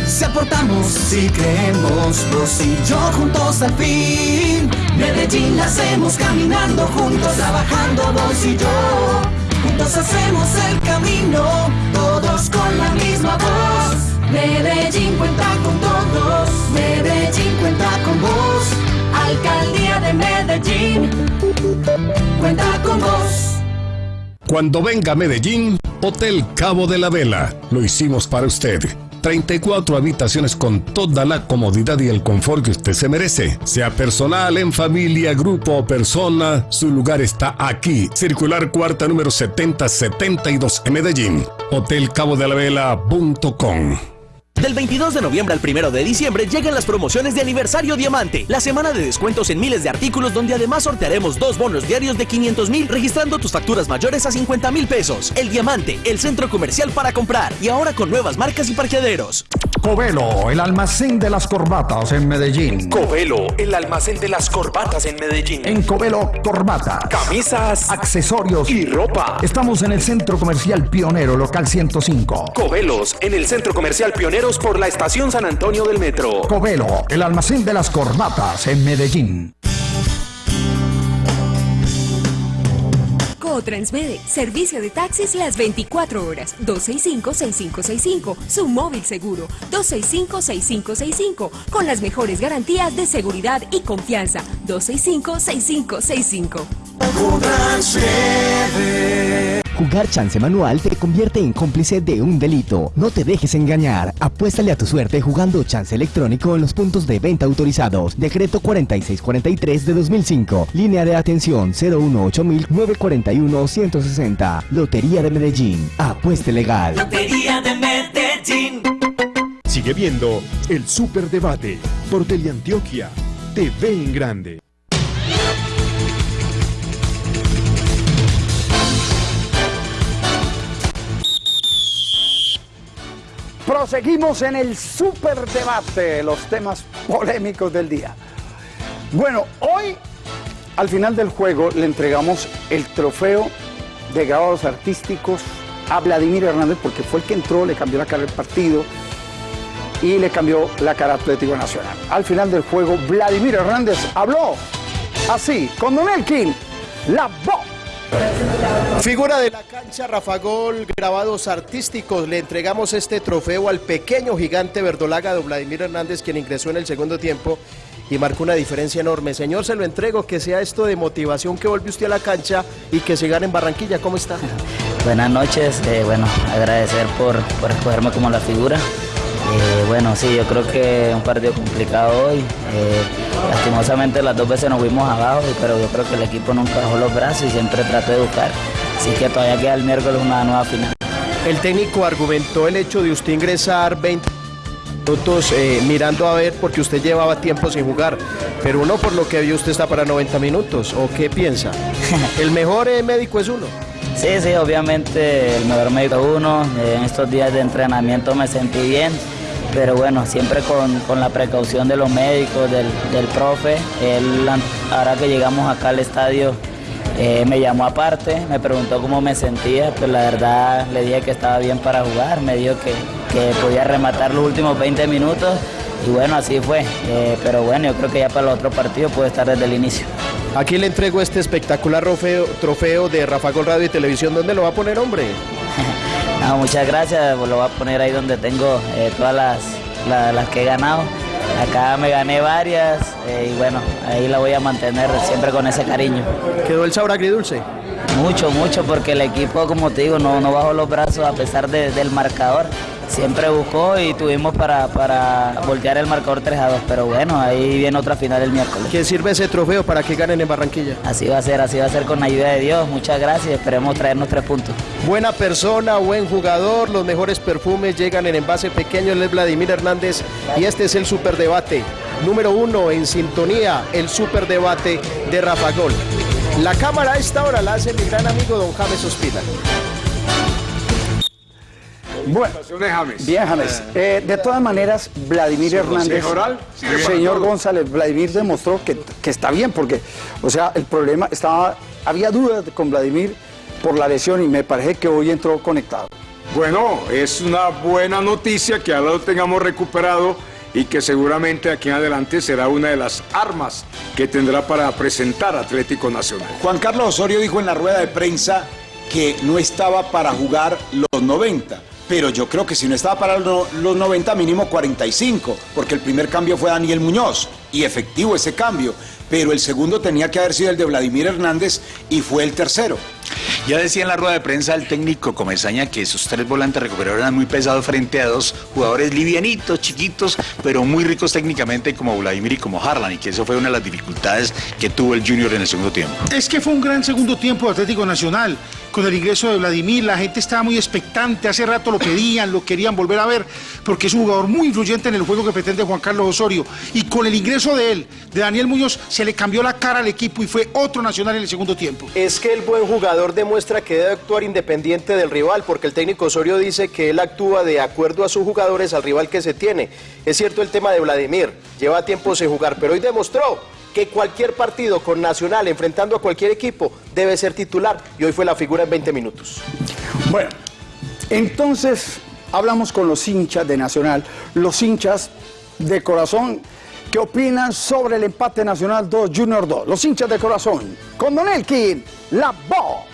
Si aportamos, si creemos, vos y yo juntos al fin. Medellín la hacemos caminando juntos, trabajando vos y yo. Juntos hacemos el camino, todos con la misma voz. Medellín cuenta con todos, Medellín cuenta con vos. Alcaldía de Medellín, cuenta con vos. Cuando venga a Medellín, Hotel Cabo de la Vela. Lo hicimos para usted. 34 habitaciones con toda la comodidad y el confort que usted se merece. Sea personal, en familia, grupo o persona, su lugar está aquí. Circular cuarta número 7072 en Medellín. Hotelcabodelavela.com Del 22 de noviembre al 1 de diciembre llegan las promociones de aniversario diamante, la semana de descuentos en miles de artículos donde además sortearemos dos bonos diarios de 500 mil registrando tus facturas mayores a 50 mil pesos. El diamante, el centro comercial para comprar y ahora con nuevas marcas y parqueaderos. Covelo, el almacén de las corbatas en Medellín. Covelo, el almacén de las corbatas en Medellín. En Covelo, corbatas, Camisas, accesorios y ropa. Estamos en el Centro Comercial Pionero, local 105. Covelos, en el Centro Comercial Pioneros por la Estación San Antonio del Metro. Covelo, el almacén de las corbatas en Medellín. Transmede, servicio de taxis las 24 horas, 265-6565, su móvil seguro, 265-6565, con las mejores garantías de seguridad y confianza, 265-6565. Jugar chance manual te convierte en cómplice de un delito. No te dejes engañar. Apuéstale a tu suerte jugando chance electrónico en los puntos de venta autorizados. Decreto 4643 de 2005. Línea de atención 018-941-160. Lotería de Medellín. Apueste legal. Lotería de Medellín. Sigue viendo el Superdebate por Teleantioquia. TV en grande. Proseguimos en el superdebate, los temas polémicos del día. Bueno, hoy al final del juego le entregamos el trofeo de grabados artísticos a Vladimir Hernández porque fue el que entró, le cambió la cara del partido y le cambió la cara Atlético Nacional. Al final del juego, Vladimir Hernández habló así, con Don Elkin, la voz. Figura de la cancha, Rafa Gol, grabados artísticos. Le entregamos este trofeo al pequeño gigante verdolaga de Vladimir Hernández, quien ingresó en el segundo tiempo y marcó una diferencia enorme. Señor, se lo entrego, que sea esto de motivación que vuelve usted a la cancha y que se gane en Barranquilla. ¿Cómo está? Buenas noches, eh, bueno, agradecer por, por escogerme como la figura. Eh, bueno, sí, yo creo que un partido complicado hoy. Eh, lastimosamente las dos veces nos fuimos abajo, pero yo creo que el equipo nunca bajó los brazos y siempre trató de buscar. Así que todavía queda el miércoles una nueva final. El técnico argumentó el hecho de usted ingresar 20 minutos eh, mirando a ver porque usted llevaba tiempo sin jugar, pero uno por lo que vio usted está para 90 minutos, ¿o qué piensa? el mejor médico es uno. Sí, sí, obviamente el mejor médico es uno. En estos días de entrenamiento me sentí bien, pero bueno, siempre con, con la precaución de los médicos, del, del profe. Él, ahora que llegamos acá al estadio, eh, me llamó aparte, me preguntó cómo me sentía, pues la verdad le dije que estaba bien para jugar, me dijo que, que podía rematar los últimos 20 minutos y bueno, así fue. Eh, pero bueno, yo creo que ya para el otro partido puede estar desde el inicio. Aquí le entrego este espectacular trofeo, trofeo de Rafa Gol Radio y Televisión. ¿Dónde lo va a poner, hombre? Muchas gracias, lo voy a poner ahí donde tengo eh, todas las, la- las que he ganado. Acá me gané varias eh, y bueno, ahí la voy a mantener siempre con ese cariño. ¿Quedó el sabor agridulce? Mucho, mucho, porque el equipo, como te digo, no, no bajó los brazos a pesar de- del marcador. Siempre buscó y tuvimos para, para voltear el marcador 3 a 2. Pero bueno, ahí viene otra final el miércoles. ¿Quién sirve ese trofeo para que ganen en Barranquilla? Así va a ser, así va a ser con la ayuda de Dios. Muchas gracias, esperemos traernos tres puntos. Buena persona, buen jugador, los mejores perfumes llegan en envase pequeño, él es Vladimir Hernández y este es el superdebate. Número uno en sintonía, el superdebate de Rafa Gol. La cámara a esta hora la hace mi gran amigo don James Ospina. Bueno, bien, James. Eh, de todas maneras, Vladimir ¿Su Hernández, señor. González, Vladimir demostró que, que está bien, porque, o sea, el problema estaba, había dudas con Vladimir por la lesión y me parece que hoy entró conectado. Bueno, es una buena noticia que ahora lo tengamos recuperado y que seguramente aquí en adelante será una de las armas que tendrá para presentar Atlético Nacional. Juan Carlos Osorio dijo en la rueda de prensa que no estaba para jugar los 90. Pero yo creo que si no estaba para lo- los 90, mínimo 45, porque el primer cambio fue Daniel Muñoz, y efectivo ese cambio. pero el segundo tenía que haber sido el de Vladimir Hernández y fue el tercero. Ya decía en la rueda de prensa el técnico Comesaña que esos tres volantes recuperadores eran muy pesados frente a dos jugadores livianitos, chiquitos, pero muy ricos técnicamente como Vladimir y como Harlan, y que eso fue una de las dificultades que tuvo el Junior en el segundo tiempo. Es que fue un gran segundo tiempo de Atlético Nacional. Con el ingreso de Vladimir, la gente estaba muy expectante, hace rato lo pedían, lo querían volver a ver, porque es un jugador muy influyente en el juego que pretende Juan Carlos Osorio. Y con el ingreso de él, de Daniel Muñoz, se le cambió la cara al equipo y fue otro Nacional en el segundo tiempo. Es que el buen jugador demuestra que debe actuar independiente del rival, porque el técnico Osorio dice que él actúa de acuerdo a sus jugadores al rival que se tiene. Es cierto el tema de Vladimir, lleva tiempo sin jugar, pero hoy demostró que cualquier partido con Nacional enfrentando a cualquier equipo debe ser titular y hoy fue la figura en 20 minutos. Bueno, entonces hablamos con los hinchas de Nacional, los hinchas de corazón que opinan sobre el empate Nacional 2 Junior 2. Los hinchas de corazón, con Don Elkin, la voz.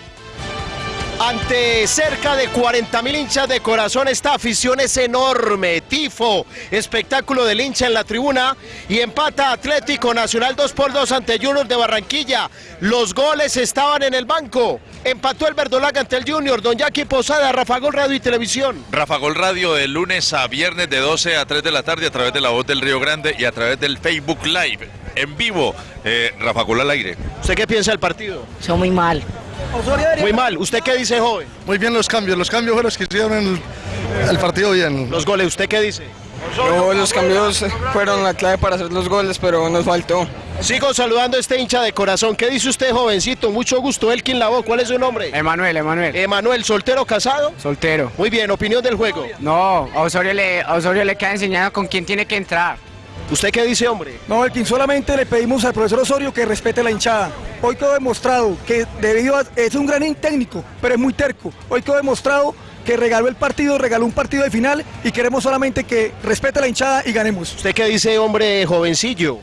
Ante cerca de 40 mil hinchas de corazón, esta afición es enorme. Tifo, espectáculo del hincha en la tribuna y empata Atlético Nacional 2 por 2 ante Junior de Barranquilla. Los goles estaban en el banco. Empató el Verdolaga ante el Junior. Don Jackie Posada, Rafa Gol Radio y Televisión. Rafa Gol Radio de lunes a viernes de 12 a 3 de la tarde a través de la voz del Río Grande y a través del Facebook Live. En vivo, eh, Rafa Gol al aire. ¿Usted qué piensa del partido? Son muy mal. Muy mal. ¿Usted qué dice, joven? Muy bien los cambios. Los cambios fueron los que hicieron el, el partido bien. Los goles, ¿usted qué dice? No, los cambios fueron la clave para hacer los goles, pero nos faltó. Sigo saludando a este hincha de corazón. ¿Qué dice usted, jovencito? Mucho gusto. Elkin Lavo, ¿cuál es su nombre? Emanuel, Emanuel. Emanuel, ¿soltero casado? Soltero. Muy bien, opinión del juego. No, a Osorio le, a Osorio le queda enseñado con quién tiene que entrar. ¿Usted qué dice, hombre? No, Elkin, solamente le pedimos al profesor Osorio que respete la hinchada. Hoy quedó demostrado que debido a, es un gran técnico, pero es muy terco. Hoy quedó demostrado que regaló el partido, regaló un partido de final y queremos solamente que respete la hinchada y ganemos. ¿Usted qué dice, hombre jovencillo?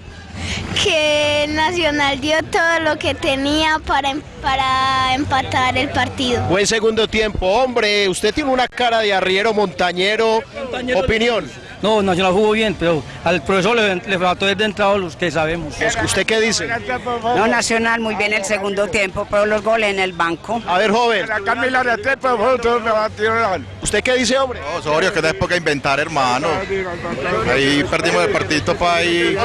que Nacional dio todo lo que tenía para, em- para empatar el partido. Buen segundo tiempo. Hombre, usted tiene una cara de arriero montañero. Opinión. No, Nacional jugó bien, pero al profesor le, le faltó desde entrado los que sabemos. ¿Usted qué dice? No, Nacional muy bien el segundo tiempo, pero los goles en el banco. A ver, joven. ¿Usted qué dice, hombre? Osorio, que es época de inventar, hermano. Ahí perdimos el partidito para ahí.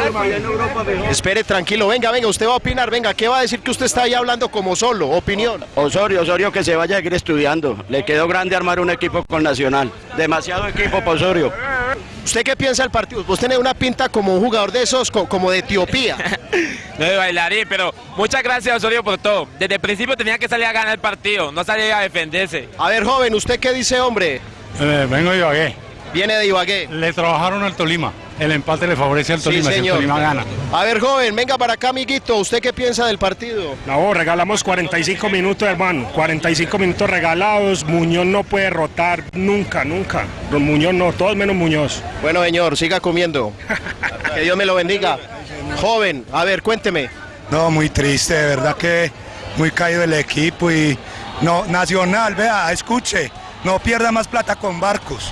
Espere, tranquilo. Venga, venga, usted va a opinar. Venga, ¿qué va a decir que usted está ahí hablando como solo? Opinión. Osorio, Osorio que se vaya a seguir estudiando. Le quedó grande armar un equipo con Nacional. Demasiado equipo para Osorio. ¿Usted qué piensa del partido? Vos tenés una pinta como un jugador de esos, co- como de Etiopía. No de bailarín, pero muchas gracias Osorio por todo. Desde el principio tenía que salir a ganar el partido, no salir a defenderse. A ver, joven, ¿usted qué dice, hombre? Eh, vengo de Ibagué. Viene de Ibagué. Le trabajaron al Tolima. El empate le favorece al Tolima. Sí, si el señor. Tolima gana. A ver, joven, venga para acá, amiguito. ¿Usted qué piensa del partido? No, regalamos 45 minutos, hermano. 45 minutos regalados. Muñoz no puede rotar nunca, nunca. Don Muñoz no, todos menos Muñoz. Bueno, señor, siga comiendo. que Dios me lo bendiga. Joven, a ver, cuénteme. No, muy triste, de verdad que muy caído el equipo y no, Nacional, vea, escuche, no pierda más plata con barcos.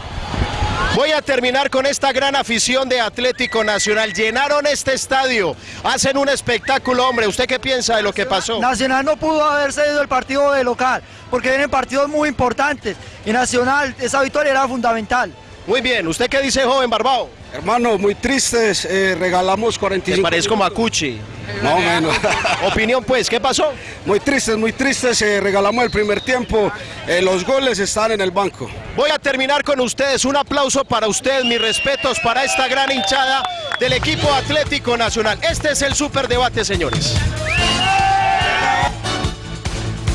Voy a terminar con esta gran afición de Atlético Nacional. Llenaron este estadio, hacen un espectáculo, hombre. ¿Usted qué piensa de lo que pasó? Nacional no pudo haber cedido el partido de local, porque vienen partidos muy importantes. Y Nacional, esa victoria era fundamental. Muy bien, ¿usted qué dice, joven Barbao? Hermano, muy tristes, eh, regalamos 45 Me parezco Macuchi. Más o menos. Opinión pues, ¿qué pasó? Muy tristes, muy tristes, eh, regalamos el primer tiempo, eh, los goles están en el banco. Voy a terminar con ustedes. Un aplauso para ustedes, mis respetos para esta gran hinchada del equipo Atlético Nacional. Este es el superdebate, señores.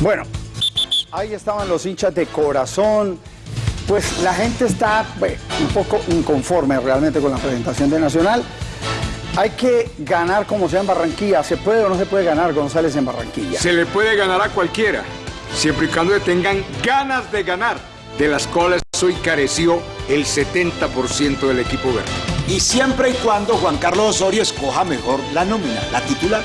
Bueno, ahí estaban los hinchas de corazón. Pues la gente está bueno, un poco inconforme realmente con la presentación de Nacional. Hay que ganar como sea en Barranquilla. ¿Se puede o no se puede ganar González en Barranquilla? Se le puede ganar a cualquiera, siempre y cuando tengan ganas de ganar, de las cuales hoy careció el 70% del equipo verde. Y siempre y cuando Juan Carlos Osorio escoja mejor la nómina, la titular.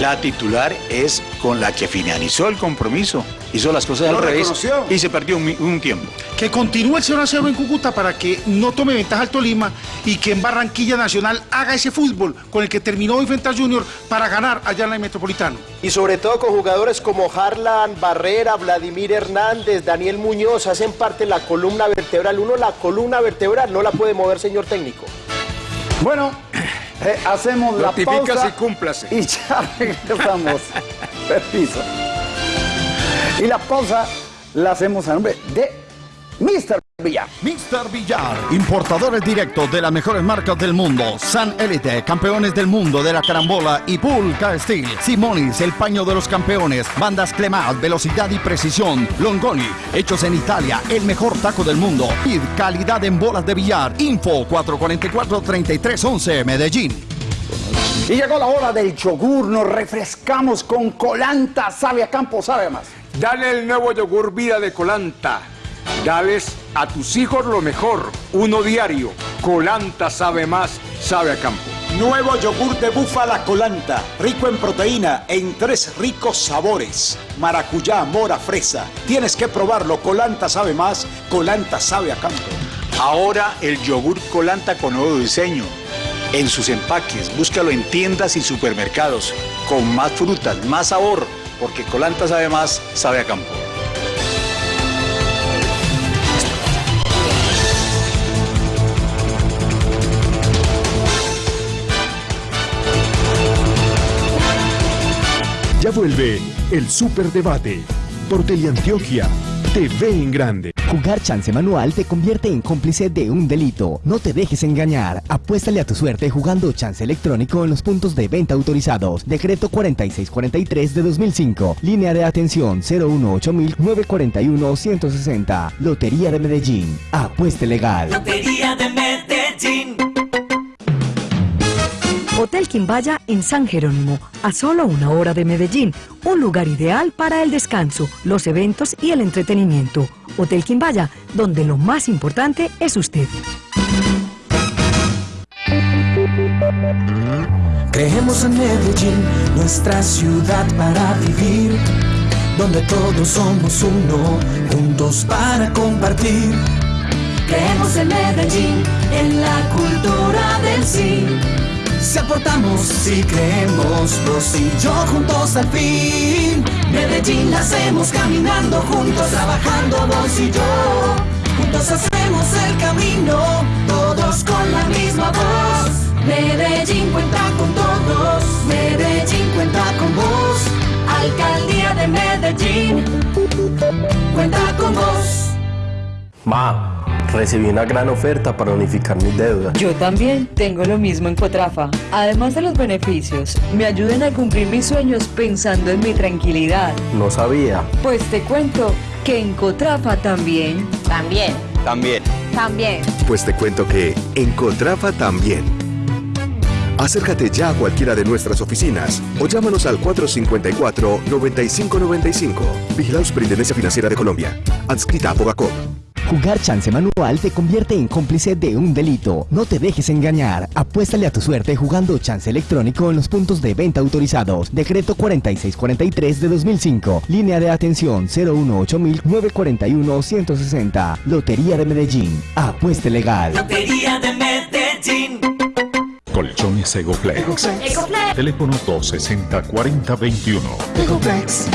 La titular es con la que finalizó el compromiso. Hizo las cosas Lo al revés reconoció. y se perdió un, tiempo. Que continúe el 0 a 0 en Cúcuta para que no tome ventaja al Tolima y que en Barranquilla Nacional haga ese fútbol con el que terminó hoy frente al Junior para ganar allá en el Metropolitano. Y sobre todo con jugadores como Harlan Barrera, Vladimir Hernández, Daniel Muñoz, hacen parte de la columna vertebral. Uno, la columna vertebral no la puede mover, señor técnico. Bueno, eh, hacemos la pausa y cúmplase. y ya regresamos. Permiso. Y la pausa la hacemos a nombre de Mr. Villar. Mr. Villar, importadores directos de las mejores marcas del mundo. San Elite, campeones del mundo de la carambola y Pulca Steel. Simonis, el paño de los campeones. Bandas Clemat, velocidad y precisión. Longoni, hechos en Italia, el mejor taco del mundo. Y calidad en bolas de billar. Info 444-3311, Medellín. Y llegó la hora del yogur, nos refrescamos con colanta, sabe a campo, sabe más. Dale el nuevo yogur vida de Colanta. Dales a tus hijos lo mejor. Uno diario. Colanta sabe más, sabe a campo. Nuevo yogur de búfala colanta, rico en proteína, en tres ricos sabores. Maracuyá, mora, fresa. Tienes que probarlo. Colanta sabe más, colanta sabe a campo. Ahora el yogur Colanta con nuevo diseño. En sus empaques, búscalo en tiendas y supermercados. Con más frutas, más sabor. Porque Colanta sabe más, sabe a campo. Ya vuelve el Superdebate por Teleantioquia, TV en grande. Jugar chance manual te convierte en cómplice de un delito. No te dejes engañar. Apuéstale a tu suerte jugando chance electrónico en los puntos de venta autorizados. Decreto 4643 de 2005. Línea de atención 018-941-160. Lotería de Medellín. Apueste legal. Lotería de Medellín. Hotel Quimbaya en San Jerónimo, a solo una hora de Medellín, un lugar ideal para el descanso, los eventos y el entretenimiento. Hotel Quimbaya, donde lo más importante es usted. Creemos en Medellín, nuestra ciudad para vivir, donde todos somos uno, juntos para compartir. Creemos en Medellín, en la cultura del sí. Si aportamos, si creemos, vos y yo juntos al fin. Medellín la hacemos caminando juntos, trabajando vos y yo. Juntos hacemos el camino, todos con la misma voz. Medellín cuenta con todos, Medellín cuenta con vos. Alcaldía de Medellín, cuenta con vos. Ma, recibí una gran oferta para unificar mis deudas. Yo también tengo lo mismo en Cotrafa. Además de los beneficios, me ayudan a cumplir mis sueños pensando en mi tranquilidad. No sabía. Pues te cuento que en Cotrafa también. También. También. También. Pues te cuento que en Contrafa también. Acércate ya a cualquiera de nuestras oficinas o llámanos al 454-9595. Vigilado Superintendencia Financiera de Colombia. Adscrita a Fogacop. Jugar chance manual te convierte en cómplice de un delito. No te dejes engañar. Apuéstale a tu suerte jugando chance electrónico en los puntos de venta autorizados. Decreto 4643 de 2005. Línea de atención 018-941-160. Lotería de Medellín. Apueste legal. Lotería de Medellín. Colchones Egoplex. Egoplex. Teléfono 260-4021. Ecoplex.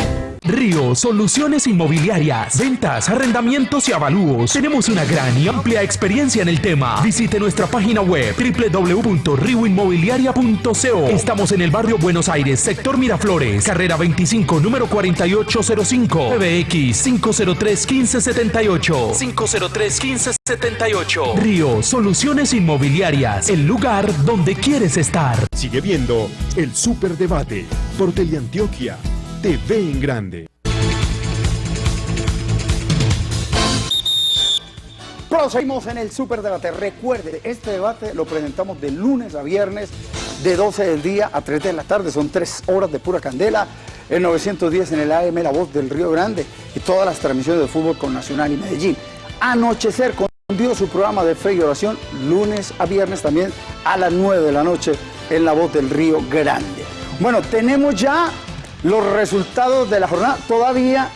Río Soluciones Inmobiliarias, ventas, arrendamientos y avalúos. Tenemos una gran y amplia experiencia en el tema. Visite nuestra página web www.rioinmobiliaria.co. Estamos en el barrio Buenos Aires, sector Miraflores, carrera 25, número 4805, PBX 503 1578. 503 1578. Río Soluciones Inmobiliarias, el lugar donde quieres estar. Sigue viendo el Superdebate por Teleantioquia, TV en grande. Proseguimos en el Superdebate. Recuerde, este debate lo presentamos de lunes a viernes, de 12 del día a 3 de la tarde. Son tres horas de pura candela. En 910 en el AM La Voz del Río Grande y todas las transmisiones de fútbol con Nacional y Medellín. Anochecer con su programa de fe y oración, lunes a viernes también a las 9 de la noche en La Voz del Río Grande. Bueno, tenemos ya los resultados de la jornada. Todavía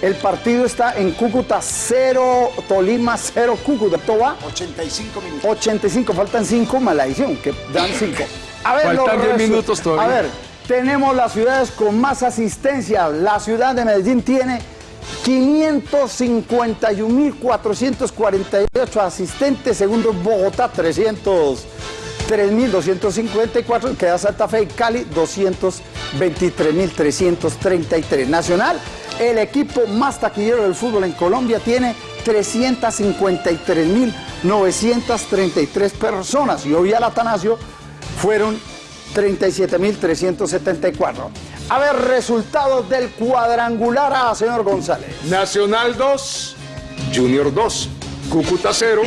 el partido está en Cúcuta 0, Tolima 0, Cúcuta. ¿Todo va? 85 minutos. 85, faltan 5, maldición, que dan 5. A ver, Faltan los 10 resu- minutos todavía. A ver, tenemos las ciudades con más asistencia. La ciudad de Medellín tiene 551.448 asistentes, segundo Bogotá 303.254, queda Santa Fe y Cali 223.333. Nacional, el equipo más taquillero del fútbol en Colombia tiene 353.933 personas y hoy al Atanasio fueron 37.374. A ver, resultados del cuadrangular A, señor González. Nacional 2, Junior 2, Cúcuta 0,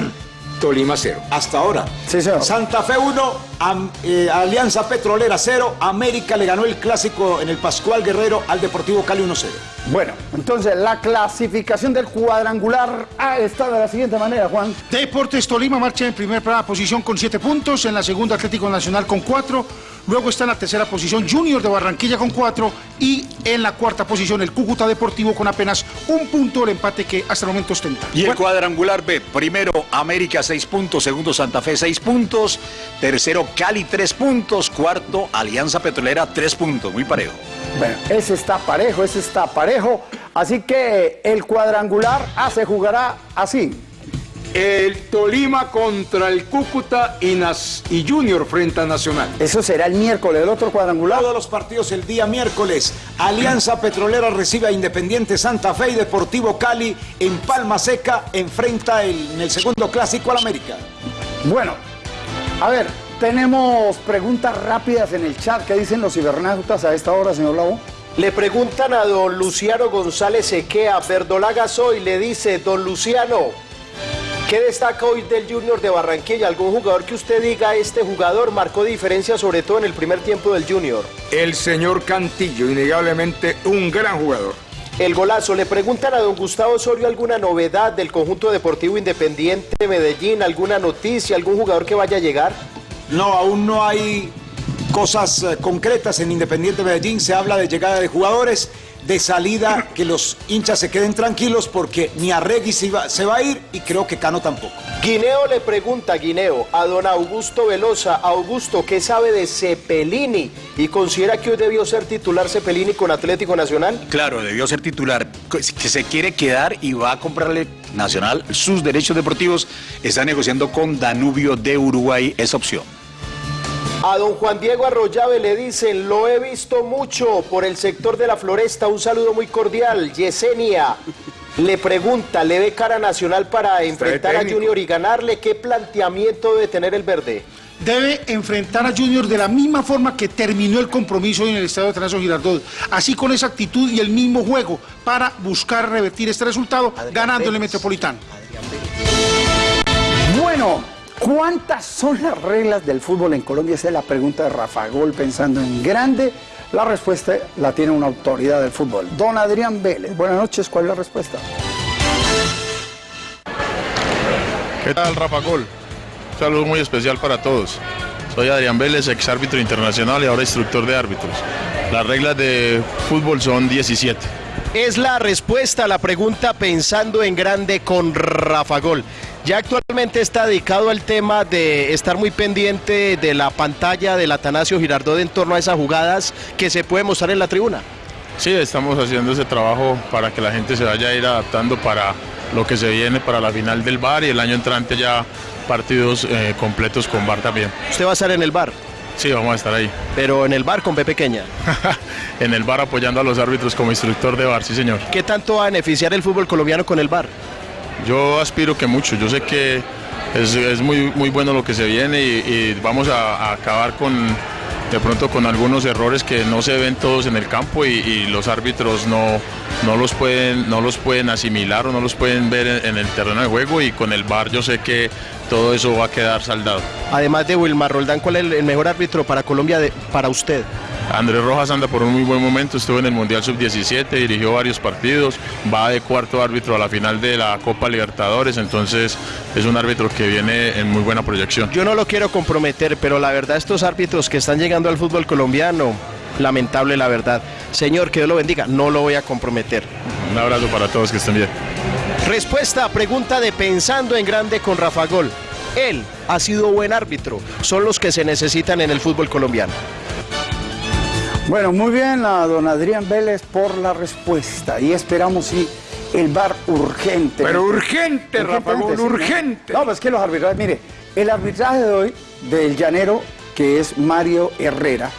Tolima 0. Hasta ahora. Sí, señor. Santa Fe 1, Am- eh, Alianza Petrolera 0, América le ganó el clásico en el Pascual Guerrero al Deportivo Cali 1-0. Bueno, entonces la clasificación del cuadrangular A está de la siguiente manera, Juan. Deportes Tolima marcha en primera posición con 7 puntos, en la segunda Atlético Nacional con 4, luego está en la tercera posición Junior de Barranquilla con 4 y en la cuarta posición el Cúcuta Deportivo con apenas un punto el empate que hasta el momento ostenta. Y el cuadrangular B, primero América 6 puntos, segundo Santa Fe 6 puntos, tercero Cali 3 puntos, cuarto Alianza Petrolera 3 puntos, muy parejo. Bueno, ese está parejo, ese está parejo. Así que el cuadrangular A se jugará así. El Tolima contra el Cúcuta y, Nas- y Junior frente a Nacional. Eso será el miércoles, el otro cuadrangular. Todos los partidos el día miércoles. Alianza Petrolera recibe a Independiente Santa Fe y Deportivo Cali en Palma Seca enfrenta el- en el segundo clásico al América. Bueno, a ver, tenemos preguntas rápidas en el chat. ¿Qué dicen los cibernautas a esta hora, señor Lobo? Le preguntan a don Luciano González Equea, Verdolaga soy, le dice, don Luciano, ¿qué destaca hoy del Junior de Barranquilla? ¿Algún jugador que usted diga, este jugador marcó diferencia sobre todo en el primer tiempo del Junior? El señor Cantillo, innegablemente un gran jugador. El golazo, le preguntan a don Gustavo Osorio alguna novedad del conjunto deportivo independiente de Medellín, alguna noticia, algún jugador que vaya a llegar. No, aún no hay cosas eh, concretas en Independiente Medellín. Se habla de llegada de jugadores, de salida, que los hinchas se queden tranquilos porque ni Arregui se, iba- se va a ir y creo que Cano tampoco. Guineo le pregunta, Guineo, a don Augusto Velosa, Augusto, ¿qué sabe de Cepelini? ¿Y considera que hoy debió ser titular Cepelini con Atlético Nacional? Claro, debió ser titular, que se quiere quedar y va a comprarle Nacional sus derechos deportivos. Está negociando con Danubio de Uruguay esa opción. A don Juan Diego Arroyave le dicen, lo he visto mucho por el sector de la floresta, un saludo muy cordial. Yesenia le pregunta, ¿le ve cara nacional para enfrentar a. Junior y ganarle? ¿Qué planteamiento debe tener el verde? Debe enfrentar a Junior de la misma forma que terminó el compromiso en el estadio de Atanasio Girardot. Así con esa actitud y el mismo juego para buscar revertir este resultado ganándole Metropolitano. Bueno, ¿cuántas son las reglas del fútbol en Colombia? Esa es la pregunta de Rafa Gol pensando en grande. La respuesta la tiene una autoridad del fútbol. Don Adrián Vélez. Buenas noches, ¿cuál es la respuesta? ¿Qué tal, Rafa Gol? Un saludo muy especial para todos. Soy Adrián Vélez, ex árbitro internacional y ahora instructor de árbitros. Las reglas de fútbol son 17. Es la respuesta a la pregunta pensando en grande con Rafa Gol. Ya actualmente está dedicado al tema de estar muy pendiente de la pantalla del Atanasio Girardot en torno a esas jugadas que se puede mostrar en la tribuna. Sí, estamos haciendo ese trabajo para que la gente se vaya a ir adaptando para lo que se viene para la final del bar y el año entrante ya partidos eh, completos con bar también. Usted va a estar en el bar, Sí, vamos a estar ahí. pero en el bar con B pequeña. en el bar apoyando a los árbitros como instructor de bar, sí señor. ¿Qué tanto va a beneficiar el fútbol colombiano con el bar? Yo aspiro que mucho, yo sé que es, es muy, muy bueno lo que se viene y, vamos a, acabar con de pronto con algunos errores que no se ven todos en el campo y, los árbitros no, no, los pueden, no los pueden asimilar o no los pueden ver en, el terreno de juego y con el VAR yo sé que todo eso va a quedar saldado. Además de Wilmar Roldán, ¿cuál es el- mejor árbitro para Colombia para usted? Andrés Rojas anda por un muy buen momento, estuvo en el Mundial Sub-17, dirigió varios partidos, va de cuarto árbitro a la final de la Copa Libertadores, entonces es un árbitro que viene en muy buena proyección. Yo no lo quiero comprometer, pero la verdad estos árbitros que están llegando al fútbol colombiano lamentable la verdad. Señor, que Dios lo bendiga, no lo voy a comprometer. Un abrazo para todos, que estén bien. Respuesta a pregunta de Pensando en Grande con Rafa Gol. Él ha sido buen árbitro, son los que se necesitan en el fútbol colombiano. Bueno, muy bien a don Adrián Vélez por la respuesta y esperamos si el bar urgente. Pero urgente, Rafa Gol, sí, ¿no? urgente. No, pues es que los arbitrajes, mire, el arbitraje de hoy del llanero, que es Mario Herrera,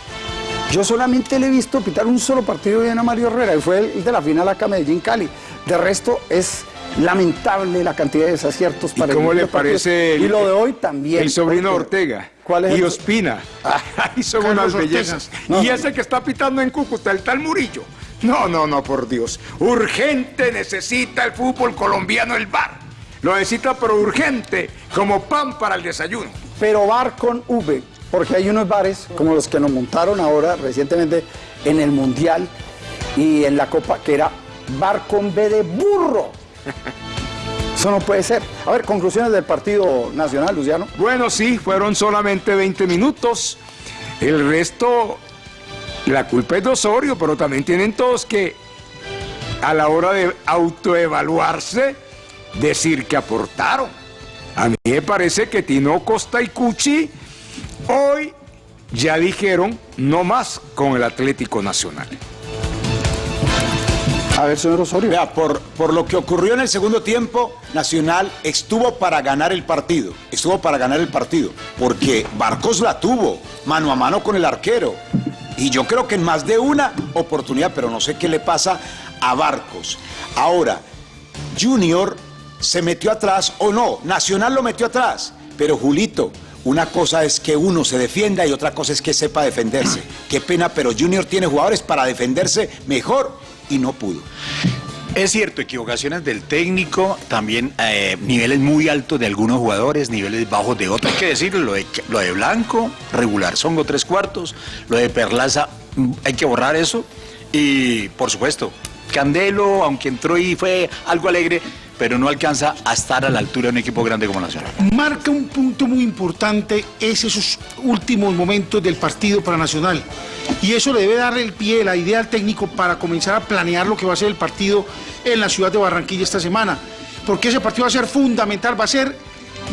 yo solamente le he visto pitar un solo partido bien a Mario Herrera y fue el de la final acá Medellín Cali. De resto es lamentable la cantidad de desaciertos ¿Y para cómo el le parece el- y lo de hoy también. El sobrino Ortega. ¿Cuál es y el- Ospina. Ahí son Carlos unas Ortega. bellezas. No, y no. ese que está pitando en Cúcuta, el tal Murillo. No, no, no, por Dios. Urgente necesita el fútbol colombiano el bar. Lo necesita, pero urgente, como pan para el desayuno. pero bar con V, porque hay unos bares como los que nos montaron ahora recientemente en el Mundial y en la Copa, que era bar con B de burro. Eso no puede ser. A ver, conclusiones del partido nacional, Luciano. Bueno, sí, fueron solamente 20 minutos. El resto, la culpa es de Osorio, pero también tienen todos que, a la hora de autoevaluarse, decir que aportaron. A mí me parece que Tino Costa y Cuchi hoy ya dijeron no más con el Atlético Nacional. A ver, señor Osorio. Vea, por, por lo que ocurrió en el segundo tiempo, Nacional estuvo para ganar el partido. Estuvo para ganar el partido. Porque Barcos la tuvo, mano a mano con el arquero. Y yo creo que en más de una oportunidad, pero no sé qué le pasa a Barcos. Ahora, Junior se metió atrás o no, Nacional lo metió atrás. Pero Julito, una cosa es que uno se defienda y otra cosa es que sepa defenderse. Qué pena, pero Junior tiene jugadores para defenderse mejor y no pudo. Es cierto, equivocaciones del técnico, también eh, niveles muy altos de algunos jugadores, niveles bajos de otros. Hay que decirlo, lo de, lo de Blanco, regular, Songo tres cuartos, lo de Perlaza, mm, hay que borrar eso. Y por supuesto, Candelo, aunque entró y fue algo alegre, pero no alcanza a estar a la altura de un equipo grande como Nacional. Marca un punto muy importante es esos últimos momentos del partido para Nacional. Y eso le debe dar el pie, la idea al técnico para comenzar a planear lo que va a ser el partido en la ciudad de Barranquilla esta semana. Porque ese partido va a ser fundamental, va a ser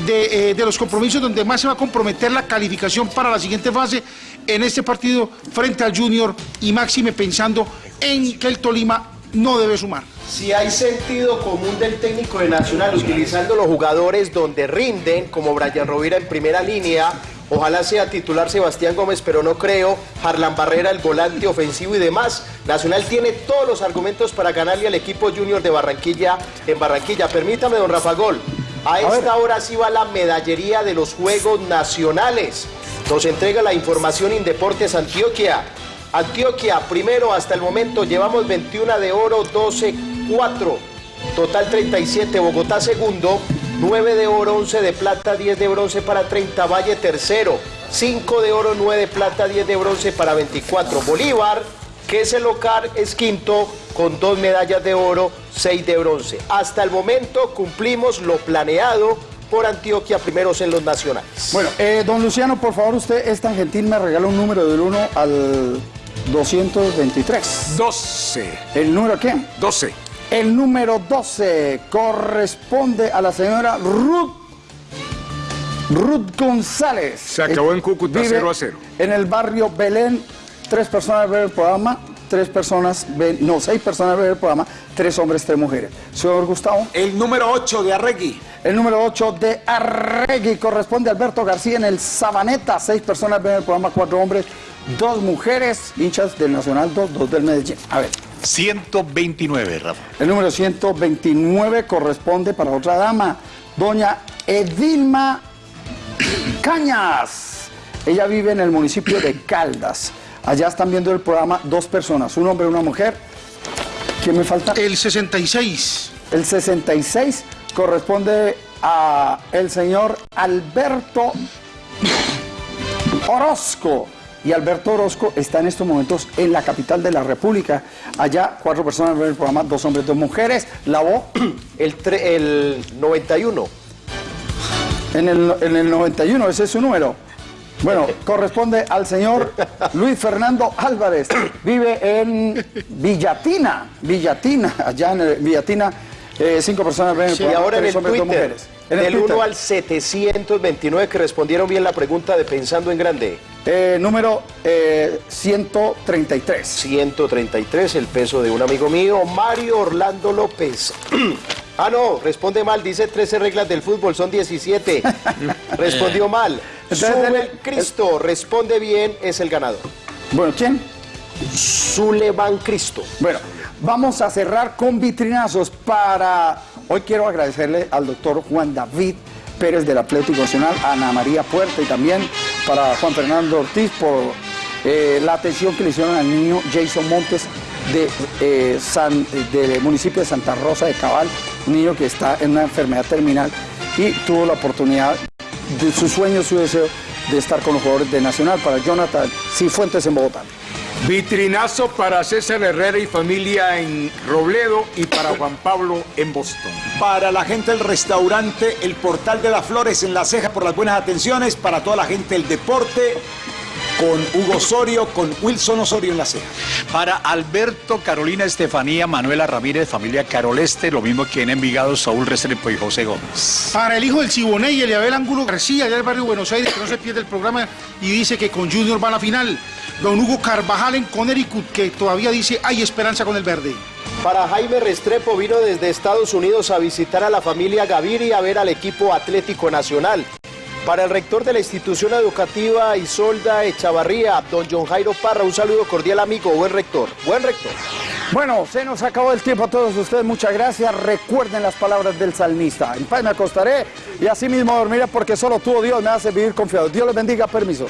de, eh, de los compromisos donde más se va a comprometer la calificación para la siguiente fase en este partido frente al Junior y máxime pensando en que el Tolima no debe sumar. Si hay sentido común del técnico de Nacional utilizando los jugadores donde rinden, como Brian Rovira en primera línea, ojalá sea titular Sebastián Gómez, pero no creo, Harlan Barrera el volante ofensivo y demás. Nacional tiene todos los argumentos para ganarle al equipo junior de Barranquilla en Barranquilla. Permítame, don Rafa Gol, a esta hora sí va la medallería de los Juegos Nacionales. Nos entrega la información Indeportes Antioquia. Antioquia, primero hasta el momento, llevamos 21 de oro, 12, 4. Total 37. Bogotá, segundo. 9 de oro, 11 de plata, 10 de bronce para 30. Valle, tercero. 5 de oro, 9 de plata, 10 de bronce para 24. Bolívar, que es el local, es quinto con dos medallas de oro, 6 de bronce. Hasta el momento cumplimos lo planeado por Antioquia, primeros en los nacionales. Bueno, eh, don Luciano, por favor, usted es tan gentil, me regala un número del 1 al 223. 12. ¿El número qué? 12. El número 12 corresponde a la señora Ruth, Ruth González. Se acabó en Cúcuta, Vive 0 a 0. En el barrio Belén, tres personas ven el programa, tres personas ven, no, seis personas ven el programa, tres hombres, tres mujeres. Señor Gustavo. El número 8 de Arregui. El número 8 de Arregui corresponde a Alberto García en el Sabaneta. Seis personas ven el programa, cuatro hombres, dos mujeres, hinchas del Nacional 2, dos del Medellín. A ver. 129, Rafa. El número 129 corresponde para otra dama, doña Edilma Cañas. Ella vive en el municipio de Caldas. Allá están viendo el programa dos personas, un hombre y una mujer. ¿Quién me falta? El 66. El 66 corresponde a el señor Alberto Orozco. Y Alberto Orozco está en estos momentos en la capital de la República. Allá cuatro personas ven el programa, dos hombres, dos mujeres. La voz El, tre- el 91. en el, en el 91, ese es su número. Bueno, corresponde al señor Luis Fernando Álvarez. Vive en Villatina, Villatina, allá en el- Villatina. eh, cinco personas ven el Y ahora en el hombres, Twitter. En el del Twitter. 1 al 729 que respondieron bien la pregunta de Pensando en Grande. Eh, número eh, 133. 133, el peso de un amigo mío, Mario Orlando López. ah, no, responde mal, dice 13 reglas del fútbol, son 17. Respondió mal. Entonces, Sube el Cristo, responde bien, es el ganador. Bueno, ¿quién? Sulevan Cristo. Bueno, vamos a cerrar con vitrinazos para... Hoy quiero agradecerle al doctor Juan David Pérez del Atlético Nacional, a Ana María Puerta y también para Juan Fernando Ortiz por eh, la atención que le hicieron al niño Jason Montes de, eh, San- del municipio de Santa Rosa de Cabal, un niño que está en una enfermedad terminal y tuvo la oportunidad de su sueño, su deseo de estar con los jugadores de Nacional para Jonathan Cifuentes en Bogotá. Vitrinazo para César Herrera y familia en Robledo y para Juan Pablo en Boston. Para la gente del restaurante El Portal de las Flores en La Ceja por las buenas atenciones. Para toda la gente del deporte con Hugo Osorio, con Wilson Osorio en La Ceja. Para Alberto, Carolina Estefanía, Manuela Ramírez, familia Caroleste, lo mismo que en Envigado, Saúl Restrepo y José Gómez. Para el hijo del Siboney y Eliabel Angulo García, allá del barrio Buenos Aires, que no se pierde el programa y dice que con Junior va a la final. Don Hugo Carvajal en Connecticut, que todavía dice hay esperanza con el verde. Para Jaime Restrepo vino desde Estados Unidos a visitar a la familia Gaviria y a ver al equipo Atlético Nacional. Para el rector de la institución educativa Isolda Echavarría, don John Jairo Parra, un saludo cordial amigo, buen rector, buen rector. Bueno, se nos acabó el tiempo a todos ustedes. Muchas gracias. Recuerden las palabras del salmista. En paz me acostaré y así mismo dormiré porque solo tú, oh Dios, me hace vivir confiado. Dios les bendiga. Permiso.